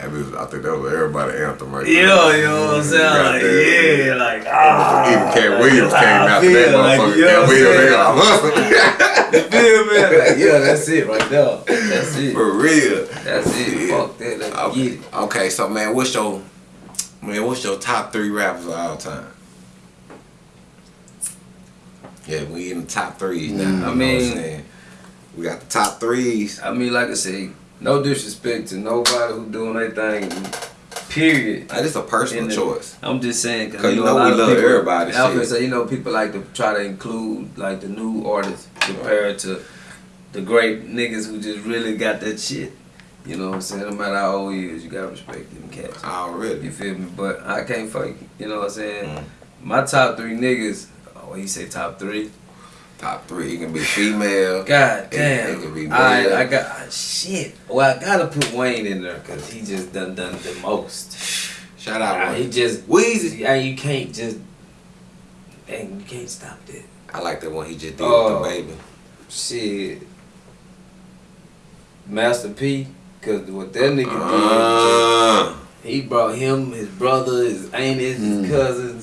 That was- I think that was everybody anthem right there. Yeah, you know what I'm saying? Like, yeah, like ah. Even Katt Williams came out I that like, motherfucker. you know Katt Williams, nigga, I'm hustling. You feel me? Like, yeah, that's it right there. That's it. For real. That's it. Fuck that. Let's Okay. get it. okay, so man, what's your man? What's your top three rappers of all time? Yeah, we in the top threes now. Mm. you know I what mean- I'm saying? we got the top threes. I mean, like I say, no disrespect to nobody who doing their thing. Period. Like, this a personal In the- choice. I'm just saying because you a know lot we of love people- everybody I was gonna say, you know, people like to try to include like the new artists compared to the great niggas who just really got that shit. You know what I'm saying? No matter how old he is, you gotta respect them cats. Already. You feel me? But I can't fake. You know what I'm saying? Mm. My top three niggas. Oh, he say top three. Top three. He can be female. God damn. it could be I, male. I got ah, shit. Well, I gotta put Wayne in there because he just done done the most. Shout out Ah, he just Weezy. And you can't just. And you can't stop that. I like that one he just did Oh. with the baby. Shit. Master P. Cause what that nigga Uh, did, he brought him, his brother, his aunties, Mm. his cousins,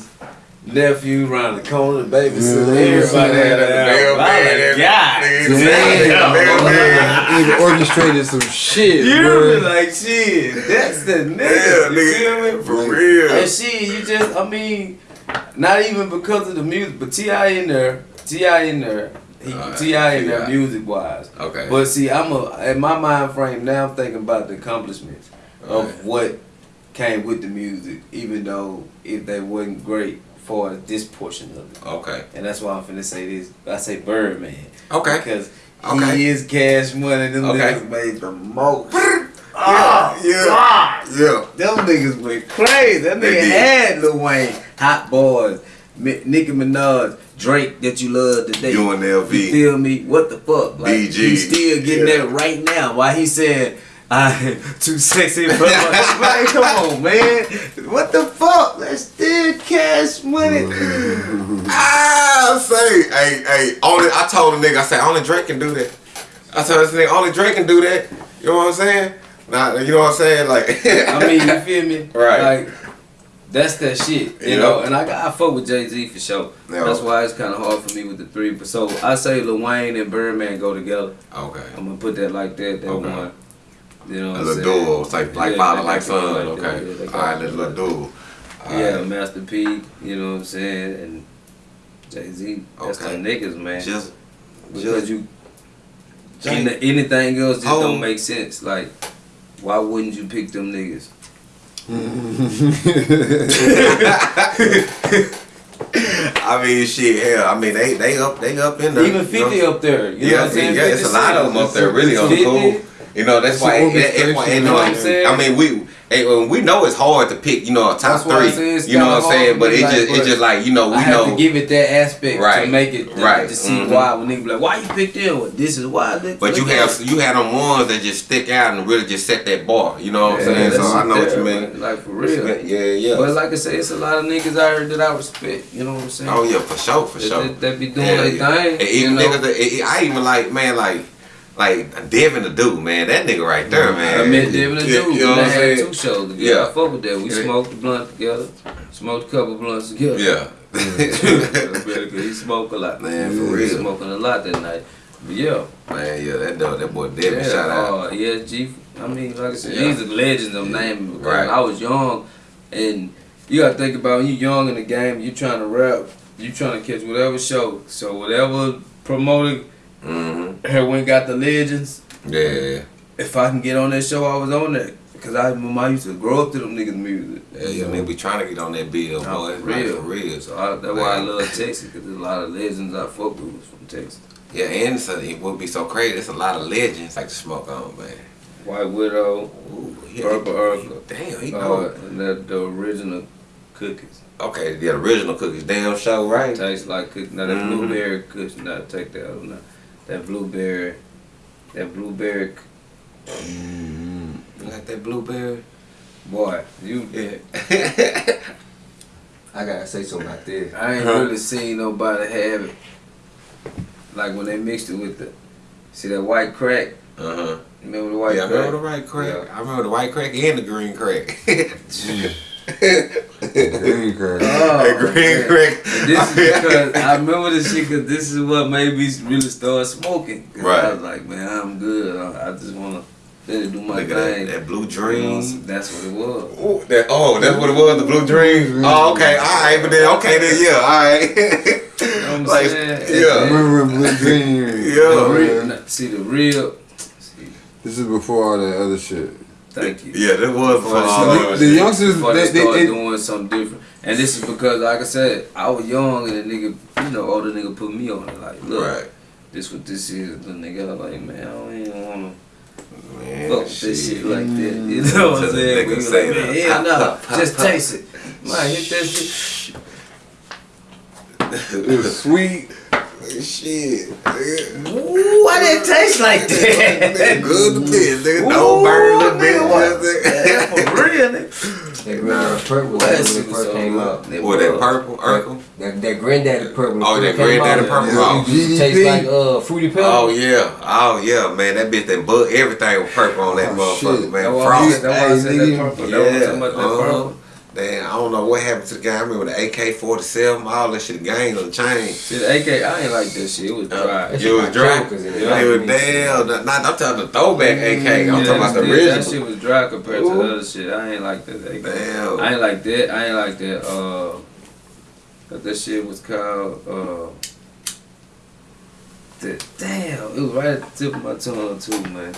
nephew around the corner, baby. So Yeah, everybody had a Mailman, album. I nigga, was like, God nigga, damn. Even orchestrated some shit, You bro. hear me? Like shit, that's the nigga. Yeah, you feel nigga. me? For real. And shit, you just, I mean, not even because of the music, but T.I in there, T.I in there, he, uh, Alright, T.I in there, T.I.. music wise. Okay. But see, I'm a in my mind frame now. I'm thinking about the accomplishments of Right. what came with the music, even though if they wasn't great for this portion of it. Okay. And that's why I'm finna say this. I say Birdman. Okay. Because Okay. he is cash money. Them Okay. niggas made the most. Yeah, oh, yeah, yeah. Them niggas went crazy. That nigga had Lil Wayne, Hot Boys, Mi- Nicki Minaj, Drake that you love today. UNLV. You feel me? What the fuck? Like BG. he's still getting Yeah. that right now. Why he said I too sexy for my man, come on, man. What the fuck? That's still cash money. I ah, say, hey, hey, only I told the nigga, I said, only Drake can do that. I told this nigga, only Drake can do that. You know what I'm saying? Nah, you know what I'm saying? Like, I mean, you feel me? Right. Like that's that shit, you know. And I got I fuck with Jay Z for sure. That's why it's kind of hard for me with the three. But so I say Lil Wayne and Birdman go together. okay. I'm gonna put that like that. That Okay. one. You know what A I'm saying? duo, it's like like Yeah, father, like son. like. Okay. Yeah, they All right, like dude. Yeah, Master P. You know what I'm saying? And Jay Z. That's Okay. the niggas, man. Just, because just you anything else just Oh. don't make sense. Like, why wouldn't you pick them niggas? I mean, shit, hell, I mean, they they up, they up in there. Even you know? 50 up there. You know Yeah, what I'm saying? yeah, it's a lot of them up there really on the 50. cool. You know, that's why, that- that's why, you know, what I'm saying? I mean, we, eh, we know it's hard to pick, you know, top That's why I three. You know what I'm saying? But it like, just, it's just like, you know, we I have know. to give it that aspect Right, to make it to, right, to see mhm. why when niggas be like, why you picked them? This is why. Look, But you have you had them ones that just stick out and really just set that bar. You know what I'm saying? So I know what you mean. Like for real. Yeah, yeah. But like I say, it's a lot of niggas out here that I respect. You know what I'm saying? oh yeah, for sure, for sure. that, be doing their thing. Even niggas, I even like man, like like Devin the dude, man. That nigga right there, man. I met Devin and Yeah, Dude. You know what I'm they had saying? two shows together. Yeah. I fuck with that. We Yeah. smoked the blunt together. Smoked a couple blunts together. Yeah. Because he smoked a lot. Man, for He real. smoking a lot that night. But yeah. Man, yeah, that dog, that boy Devin, yeah, shout out. Uh, ESG. I mean, like I said, Yeah. these are legends I'm naming because Right. I was young and you gotta think about when you're young in the game, You're trying to rap, You're trying to catch whatever show. So whatever promoter Mm-hmm. here went got the legends, Yeah, if I can get on that show, I was on that. Cause I I used to grow up to them niggas music. yeah, yeah. Man, we trying to get on that bill, boy. for real. for real. So I, that's why I love Texas, cause there's a lot of legends I fuck with from Texas. Yeah, and so it would be so crazy. It's a lot of legends like to smoke on, man. White Widow, Ooh, he, Purple Urkel, Damn, he uh, know. and that the original cookies. Okay, the original cookies, damn show, right? Tastes like cookies. Now that Mhm. blueberry cookies, not take that out. Now. That blueberry, that blueberry, You like that blueberry? boy, you. Yeah. I gotta say something about this. I ain't Huh? really seen nobody have it. Like when they mixed it with the, see that white crack. Uh huh. Remember the white yeah, I remember the white crack. Yeah. I remember the white crack and the green crack. Green crack. Oh, the green man. crack. This is because I remember this shit because this is what made me really start smoking. 'Cause I was like, man, I'm good. I, I just wanna let do my Look at that, thing. that blue You know, dream. that's what it was. Ooh, that, oh, that's what it was, the blue dream. Oh, okay, all right, but then okay, then yeah, all right. You know what I'm like, saying? yeah. Remember when Blue Dream? Yeah. The real, see the real. See, This is before all that other shit. Thank you. Yeah, that was Before for they all started- that The youngsters, Before they they, they, started they, doing something different, and this is because, like I said, I was young and the nigga, you know, older nigga put me on it. Like, look, Right. this what this is. The nigga I was like, man, I don't even wanna. Man, fuck with this shit like that. Mm. You know what I'm saying? We was say like, man, that. hell no, Pop, pop, just pop. taste it. Man, hit that shit. it was sweet. Shit. nigga. Ooh, why did it taste like Nigga, that? good to bitch, nigga. Ooh, No burn, little nigga, what? bitch. Yeah, for real, nigga. That granddaddy purple was That when it first came out. good. What, that purple, Urkel? That, that granddaddy purple. Oh, when that granddaddy purple. it Oh. used to taste GDP. like uh, fruity pebbles. Oh yeah, oh yeah, man. That bitch that bug everything was purple on that Oh, motherfucker, shit. man. That's why I Frost. said- that's why I said Hey, that nigga. purple. That was talking about that uh-huh. purple. Damn, I don't know what happened to the guy. I remember the AK forty seven, all that shit, gang on the chain. See, the AK, I ain't like that shit. It was dry. It was dry. It was damn. Not, not, I'm talking the throwback AK. I'm Yeah, talking about the original. That shit was dry compared to the other shit. I ain't like that. AK. Damn. I ain't like that. I ain't like that. Uh, that, shit was called. Uh, the, damn, it was right at the tip of my tongue too, man.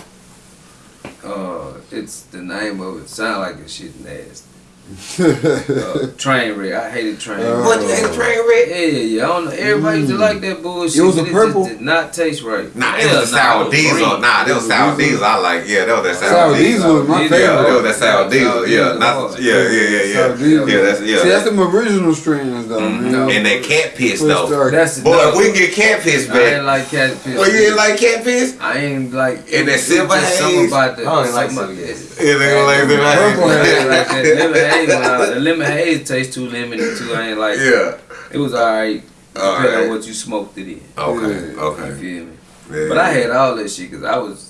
Uh, it's the name of it. Sound like this shit nasty. Uh, train wreck. I hated train Uh, wreck. What you ain't a train wreck? Yeah, yeah, yeah. I don't know. Everybody used to like that bullshit. It was a but purple? just did not taste right. Nah, it Hell was a sour it was diesel. green. Nah, that was sour diesel. diesel. I like. Yeah, that was that sour, Sour diesel was my Yeah, Yeah, that was that sour Sour diesel. Yeah, not yeah, yeah, yeah, yeah. Sour diesel. Yeah, that's yeah. See, that's that's- them original strains though, Mhm. man. And that cat piss though. start. That's Boy, no, if we can get cat piss I ain't back. like catfish. Well, you ain't like cat piss? I ain't like. And that it's silver just Something haze? about the. I don't like something silver about- haze. Yeah, they don't like them. Purple I haze. Ain't like uh, lemon haze. When I, the lemon haze tastes too lemony too. I ain't like. Yeah. It was alright. All Depending right. on what you smoked it in. Okay. Yeah. You feel me? Yeah. But I had all that shit because I was.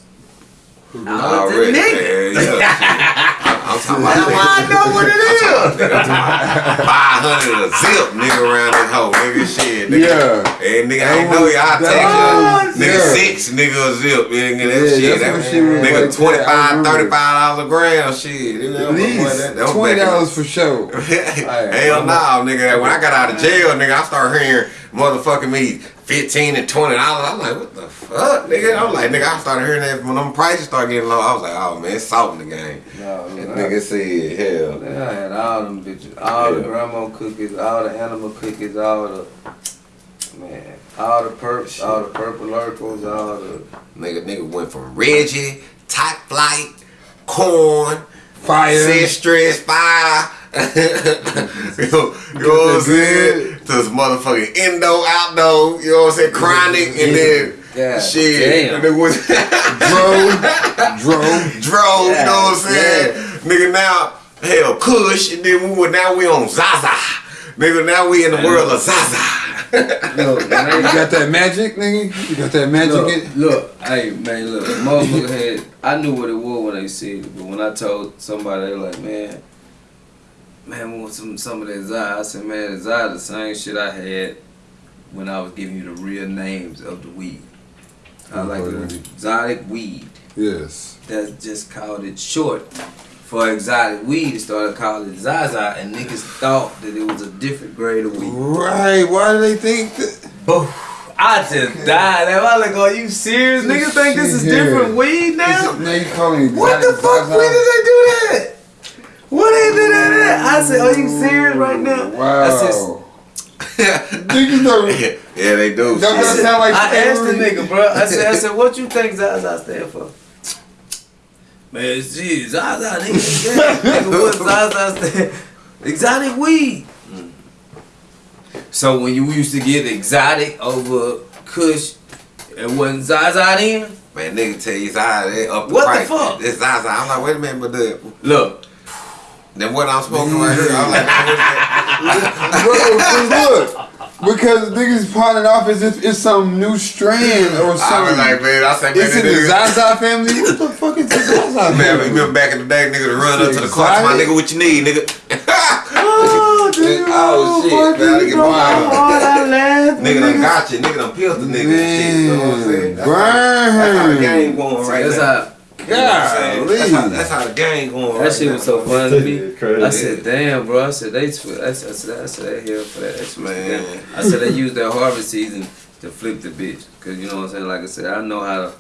I was Already. nigga. Yeah, yeah. I'm talking about. I know what it is. Five hundred a zip, nigga, around this hoe, nigga. Shit, nigga. Yeah. Hey, nigga, I That ain't know was- y'all that take was- oh, Nigga, yeah. six nigga a zip, nigga. That Yeah, shit. That, shit was nigga, like that, 25 35 dollars a gram. Shit. You know, At boy, least that- that was twenty back in the- dollars for sure. Hell no, nigga. When I got out of jail, nigga, I started hearing motherfucking me 15 and 20 dollars. I'm like, what the fuck, nigga? I'm like, nigga, I started hearing that when them prices started getting low. I was like, oh man, it's salt in the game. No, That I- nigga said, hell. Man, I had all them bitches, all the Yeah. grandma cookies, all the animal cookies, all the man, all the perps, all the purple Urkels, all the Nigga, nigga went from Reggie, Top Flight, Corn, Fire. Stress, Fire. You know, you know what I'm saying? To this motherfucking Indo, Outdoor, you know what I'm saying? Chronic, and then yeah. shit. damn. And it was Dro, Dro. Dro, you know what I'm Yeah, saying? Nigga, now, hell, Kush, and then we were, now we on Zaza. Nigga, now we in the world of Zaza. look, man, You got that magic, nigga? You got that magic? look, in- look, hey man, look, motherfucker had, I knew what it was when they said it, but when I told somebody, they were like, man, man, want some some of that Zai. I said, man, Zai the same shit I had when I was giving you the real names of the weed. I like the exotic weed. Yes. That's just called it short for exotic weed. They started calling it Zaza, and niggas thought that it was a different grade of weed. Right. Why do they think that? I just died. Am I like, are you serious? This Niggas think this is here. different weed now? Now you calling What the fuck? When did they do that? What they did that? I said, are you serious right now? I said, Wow. Niggas don't. yeah, they do. Don't that I, said, sound like I asked the slavery? nigga, bro. I said, I said, what you think Zaza stand for? Man, gee, Zaza, nigga, yeah. nigga, what Zaza stand? Exotic weed. So when you used to get exotic over Kush, it wasn't Zaza then? Man, nigga tell you Zaza they up the What the fuck? It's Zaza. I'm like, wait a minute, but the Look, then what I'm smoking right here, I'm like, Bro, 'cause look, because niggas pawning off as if it's some new strand or I something. was like, man, I said, man, it's in the nigga- Zaza family. What the fuck is the Zaza Man, remember back in the day, nigga, to run up to the car, my nigga, what you need, nigga? Oh, damn. Oh, shit, boy, man, nigga, nigga, bro, boy. how hard I nigga done got you, nigga done peeled the nigga and shit, you know what I'm saying? That's how- That's how the game going right that's now. how You know what I'm saying? That's how, that's how the game going that right shit now. was so funny to me. Crazy. I said, damn, bro. I said, they, twi- I said, I said, I said they here for that. They Man. Man. I said, they used their harvest season to flip the bitch. Because, you know what I'm saying? Like I said, I know how to,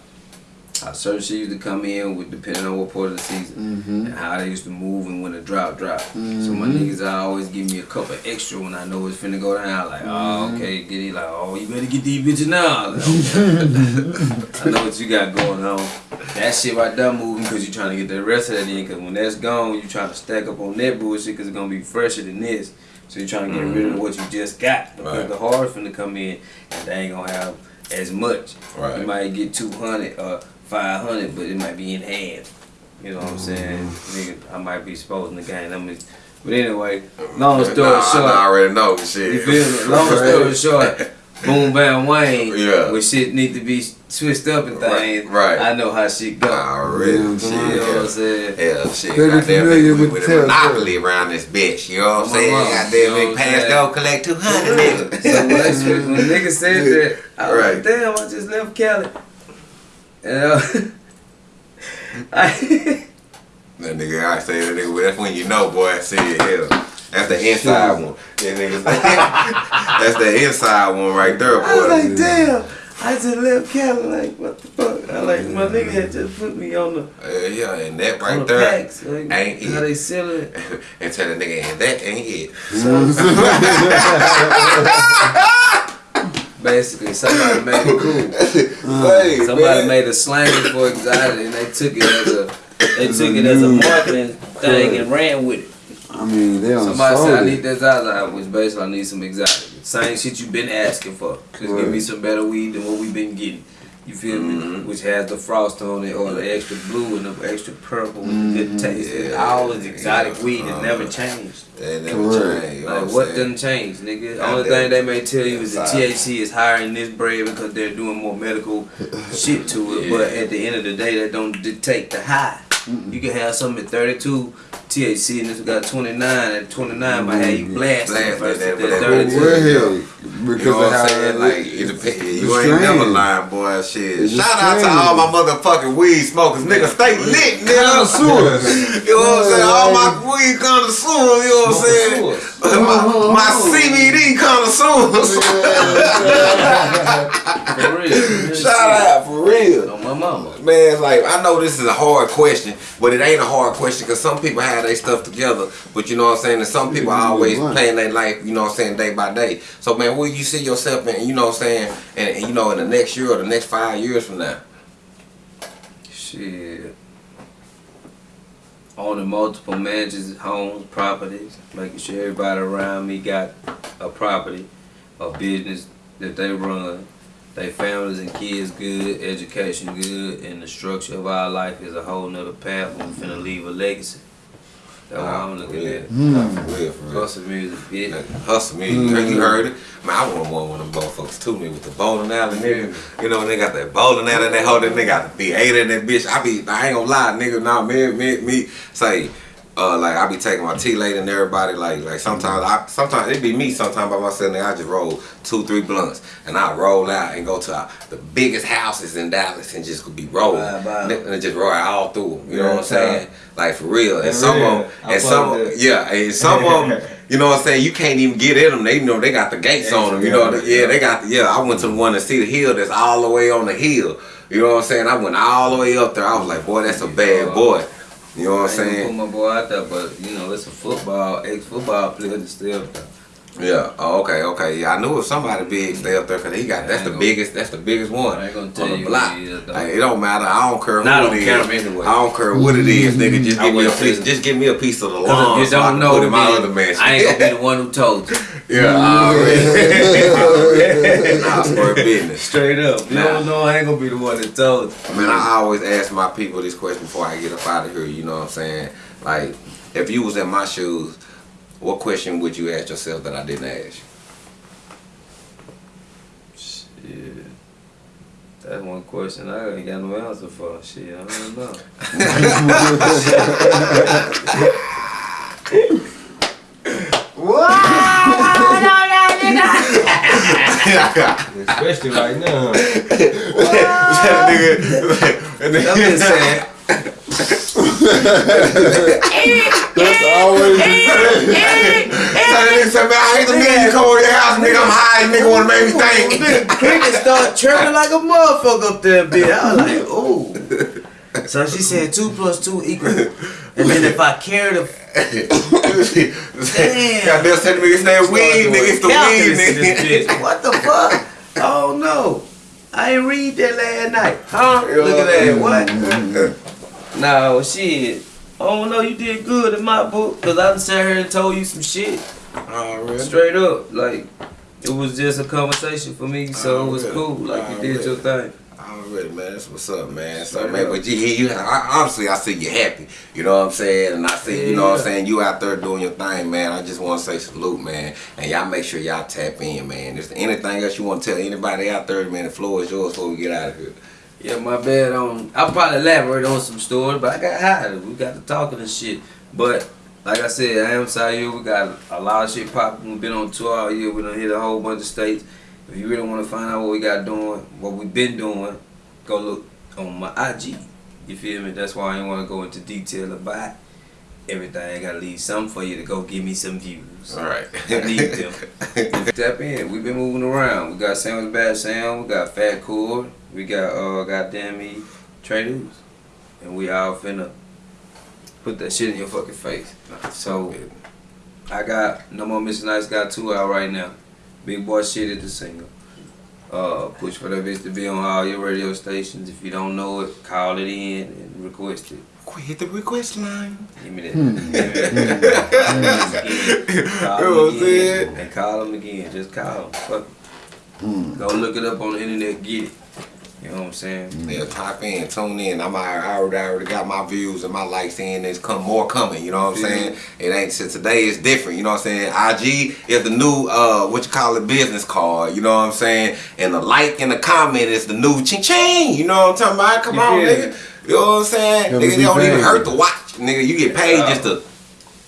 how certain shit used to come in with depending on what part of the season. Mm-hmm. And how they used to move and when the drop drop. So my mm-hmm. niggas I always give me a couple extra when I know it's finna go down. Like, oh, mm-hmm. okay, get it. Like, oh, you better get these bitches now. Like, okay. I know what you got going on. That shit right there moving because you're trying to get the rest of that in. Because when that's gone, you trying to stack up on that bullshit because it's going to be fresher than this. So you're trying to get rid of mm-hmm. what you just got. Because Right. the hard finna come in and they ain't going to have as much. Right. You might get 200 or uh, 500, but it might be in half. You know what I'm saying? Mm-hmm. Nigga, I might be exposing the game. I'm just, but anyway, mm-hmm. long story Nah, short. I already know shit. You feel me? Long story short, boom bam Wayne. Yeah. When shit need to be switched up and things, Right, right. I know how shit go. Already, Yeah, shit. you know what I'm saying? Hell, shit. Very Goddamn, familiar nigga, with with the a telltale. monopoly around this bitch. You know what I'm saying? on, Goddamn, you know big pass saying? go collect 200 nigga. So when, they switched- when niggas said that, I was Right. like, damn, I just left Cali. Uh, I, That nigga, I say that nigga, that's when you know, boy. I see it, hell. That's the inside one. That nigga, that's the inside one right there, boy. I was like, damn. I just left Cali, like, what the fuck? I like, my nigga had just put me on the, Uh, yeah, and that right the there packs. Like, ain't how it. they sell it. and tell the nigga, and that ain't it. Basically, somebody made it cool. Hey, Somebody man. made a slang for exotic, and they took it as a they took it as a marketing thing and ran with it. I mean, they on Somebody said I solid. need that Zaza, which basically I need some exotic. Same shit you been asking for. Just give me some better weed than what we've been getting. You feel me? Which has the frost on it, or the extra blue and the extra purple with the good taste. Yeah. All is exotic Yeah. weed that Uh, never changed. That never changed. Like what, what I'm done changed, nigga? The only thing they may tell you is the THC is higher in this bread because they're doing more medical shit to it. Yeah. But at the end of the day, that don't dictate the high. You can have something at 32 THC and this got 29. At 29 might have you mm-hmm. blasting Blast versus that- the that- Well, 32. well, hell, You know of what how I'm saying? Like, it depends. the You ain't never lying, boy. Shit. It's a Shout out to all my motherfucking weed smokers. Nigga, stay lit, nigga. Connoisseurs. You know what I'm saying? All my weed connoisseurs, you know what I'm saying? my, my CBD connoisseurs. For real. Shout out, for real. On my mama. Man, like I know this is a hard question, but it ain't a hard question because some people have their stuff together. But you know what I'm saying, and some people are always playing their life, you know what I'm saying, day by day. So man, where you see yourself in, you know what I'm saying, and, and you know in the next year or the next five years from now. Shit. Owning multiple mansions, homes, properties, making sure everybody around me got a property, a business that they run, their families and kids good, education good, and the structure of our life is a whole nother path. We're finna leave a legacy. That's what I'm looking at. Mm. Nah, for real, for real. Hustle music, bitch. Hustle music. you, heard, you heard it. Man, I want one of them motherfuckers to me with the bowling alley, nigga. You know, they got that bowling alley, and they hold it, they got the theater in that bitch. I be, I ain't gonna lie, nigga, nah, me, me, me, say, uh, like I be taking my tea late and everybody, like, like sometimes I, sometimes it be me, sometimes by myself, nigga, I just roll two, three blunts, and I roll out and go to uh, the biggest houses in Dallas and just be rolling, Bye, bye. and just roll all through 'em, You know what I'm Yeah, saying? Like for real, and For some real. of them, and some, yeah, and some of them, you know what I'm saying? You can't even get in them. They you know they got the gates on them. You know, Yeah. yeah, they got. The, yeah, I went to the one to see the hill that's all the way on the hill. You know what I'm saying? I went all the way up there. I was like, boy, that's a bad boy. You know what I'm I ain't gonna saying? put my boy out there, but you know, it's a football, ex-football player that's still Yeah. Oh, okay. Okay. Yeah, I knew it was somebody big stay up there because he got that's I the ain't biggest. That's the biggest one I ain't gonna on the you block. is, though. Like, it don't matter. I don't care who Nah, I it don't is. care anyway. I don't care what it mm-hmm. is, nigga. Just I give me a piece. Just give me a piece of the Cause lawn. you so I don't can know, put in my then other mansion. I ain't gonna be the one who told you. yeah. Mm-hmm. Already. Nah, square business. Straight up. You Nah. don't know, I ain't gonna be the one that told you. Man, I always ask my people this question before I get up out of here. You know what I'm saying? Like, if you was in my shoes, what question would you ask yourself that I didn't ask you? Shit. That's one question I ain't got no answer for. Shit, I don't know. Especially right now. that nigga. I'm just saying. That's always That nigga said, man, I hate the nigga you come over your house, nigga. I'm high, nigga wanna make me think. Cricket start tripping like a motherfucker up there, bitch. I was like, ooh. So she said two plus two equal. And then if I carry the Damn. Goddamn send me his name weed, nigga. It's the weed, calculus in this nigga. What the fuck? Oh no. I ain't read that last night. Huh? Look at that. What? Mm-hmm. No, shit. Oh no, you did good in my book. Cause I sat here and told you some shit. Oh, really? Straight up. Like, it was just a conversation for me, so oh, it was Already. cool. Like, you oh, did your thing. Oh, Already, man. That's what's up, man. So, Straight man, up. but you, you, I, honestly, I see you happy. You know what I'm saying? And I see, you know what I'm saying? You out there doing your thing, man. I just want to say salute, man. And y'all make sure y'all tap in, man. Is there anything else you want to tell anybody out there, man? The floor is yours before we get out of here. Yeah, my bad on. I'll probably elaborate on some stories, but I got high. We got to talking and shit. But like I said, I am Sayu. We got a lot of shit popping. We've been on tour all year. We done hit a whole bunch of states. If you really want to find out what we got doing, what we've been doing, go look on my IG. You feel me? That's why I ain't want to go into detail about everything. I gotta leave something for you to go give me some views. All right. I need them. Tap in. We've been moving around. We got Sam with Bad Sam. We got Fat Cord. We got uh goddamn me Trey News. And we all finna put that shit in your fucking face. So I got No More Mr. Nice Guy two out right now. Big Boy Shit is the single. Uh, push for that bitch to be on all your radio stations. If you don't know it, call it in and request it. Quick, hit the request line. Give me that. Give me that. Call You know what I'm saying? And call him again. Just call him. Fuck it. Go look it up on the internet. Get it. You know what I'm saying? Yeah, type in, tune in. I'm I already, I already got my views and my likes in. There's come more coming. You know what I'm saying? It ain't since today is different. You know what I'm saying? IG is the new uh what you call it business card. You know what I'm saying? And the like and the comment is the new ching ching. You know what I'm talking about? Come You on, nigga. You know what I'm saying? Nigga, they don't be even hurt to watch. Nigga, you get paid Yeah. just to.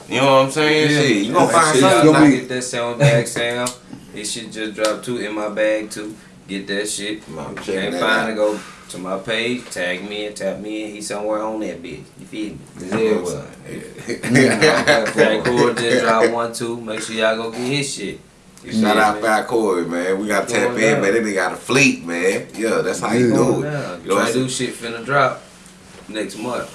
You know what I'm saying? Shit, you gonna find something. y'all Gonna get that sound bag sound. This shit just dropped too in my bag too. Get that shit. I'm can't find it, go to my page, tag me and tap me and he somewhere on that bitch. You feel me? Yeah, well, yeah. Fat Cord just dropped one too. Make sure y'all go get his shit. You Shout out? Fat Corey, man. We got to tap in, down. man. They be got a fleet, man. Yeah, that's how you do it. down. You know what to do shit finna drop next month.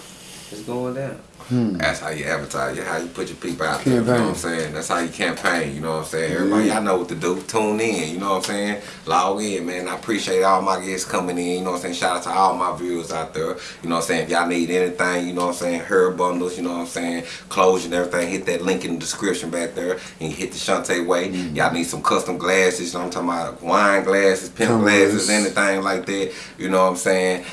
It's going down. That's how you advertise. How you put your people out there. You know what I'm saying? That's how you campaign. You know what I'm saying? Everybody, y'all know what to do. Tune in. You know what I'm saying? Log in, man. I appreciate all my guests coming in. You know what I'm saying? Shout out to all my viewers out there. You know what I'm saying? If y'all need anything, you know what I'm saying? Hair bundles, you know what I'm saying? Clothes and everything. Hit that link in the description back there. And hit the Shantae way. Y'all need some custom glasses. You know what I'm talking about? Wine glasses, pimp Cameras. glasses, anything like that. You know what I'm saying?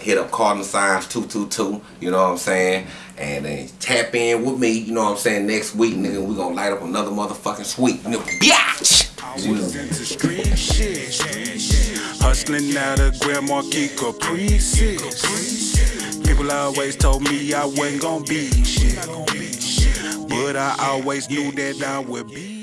hit up Cardinal Signs 222, you know what I'm saying? And then tap in with me, you know what I'm saying? Next week, nigga, we gonna light up another motherfucking sweet, nigga. Biatch! Hustling out of Grand Marquis Caprices. People always told me I wasn't gonna be shit. But I always knew that I would be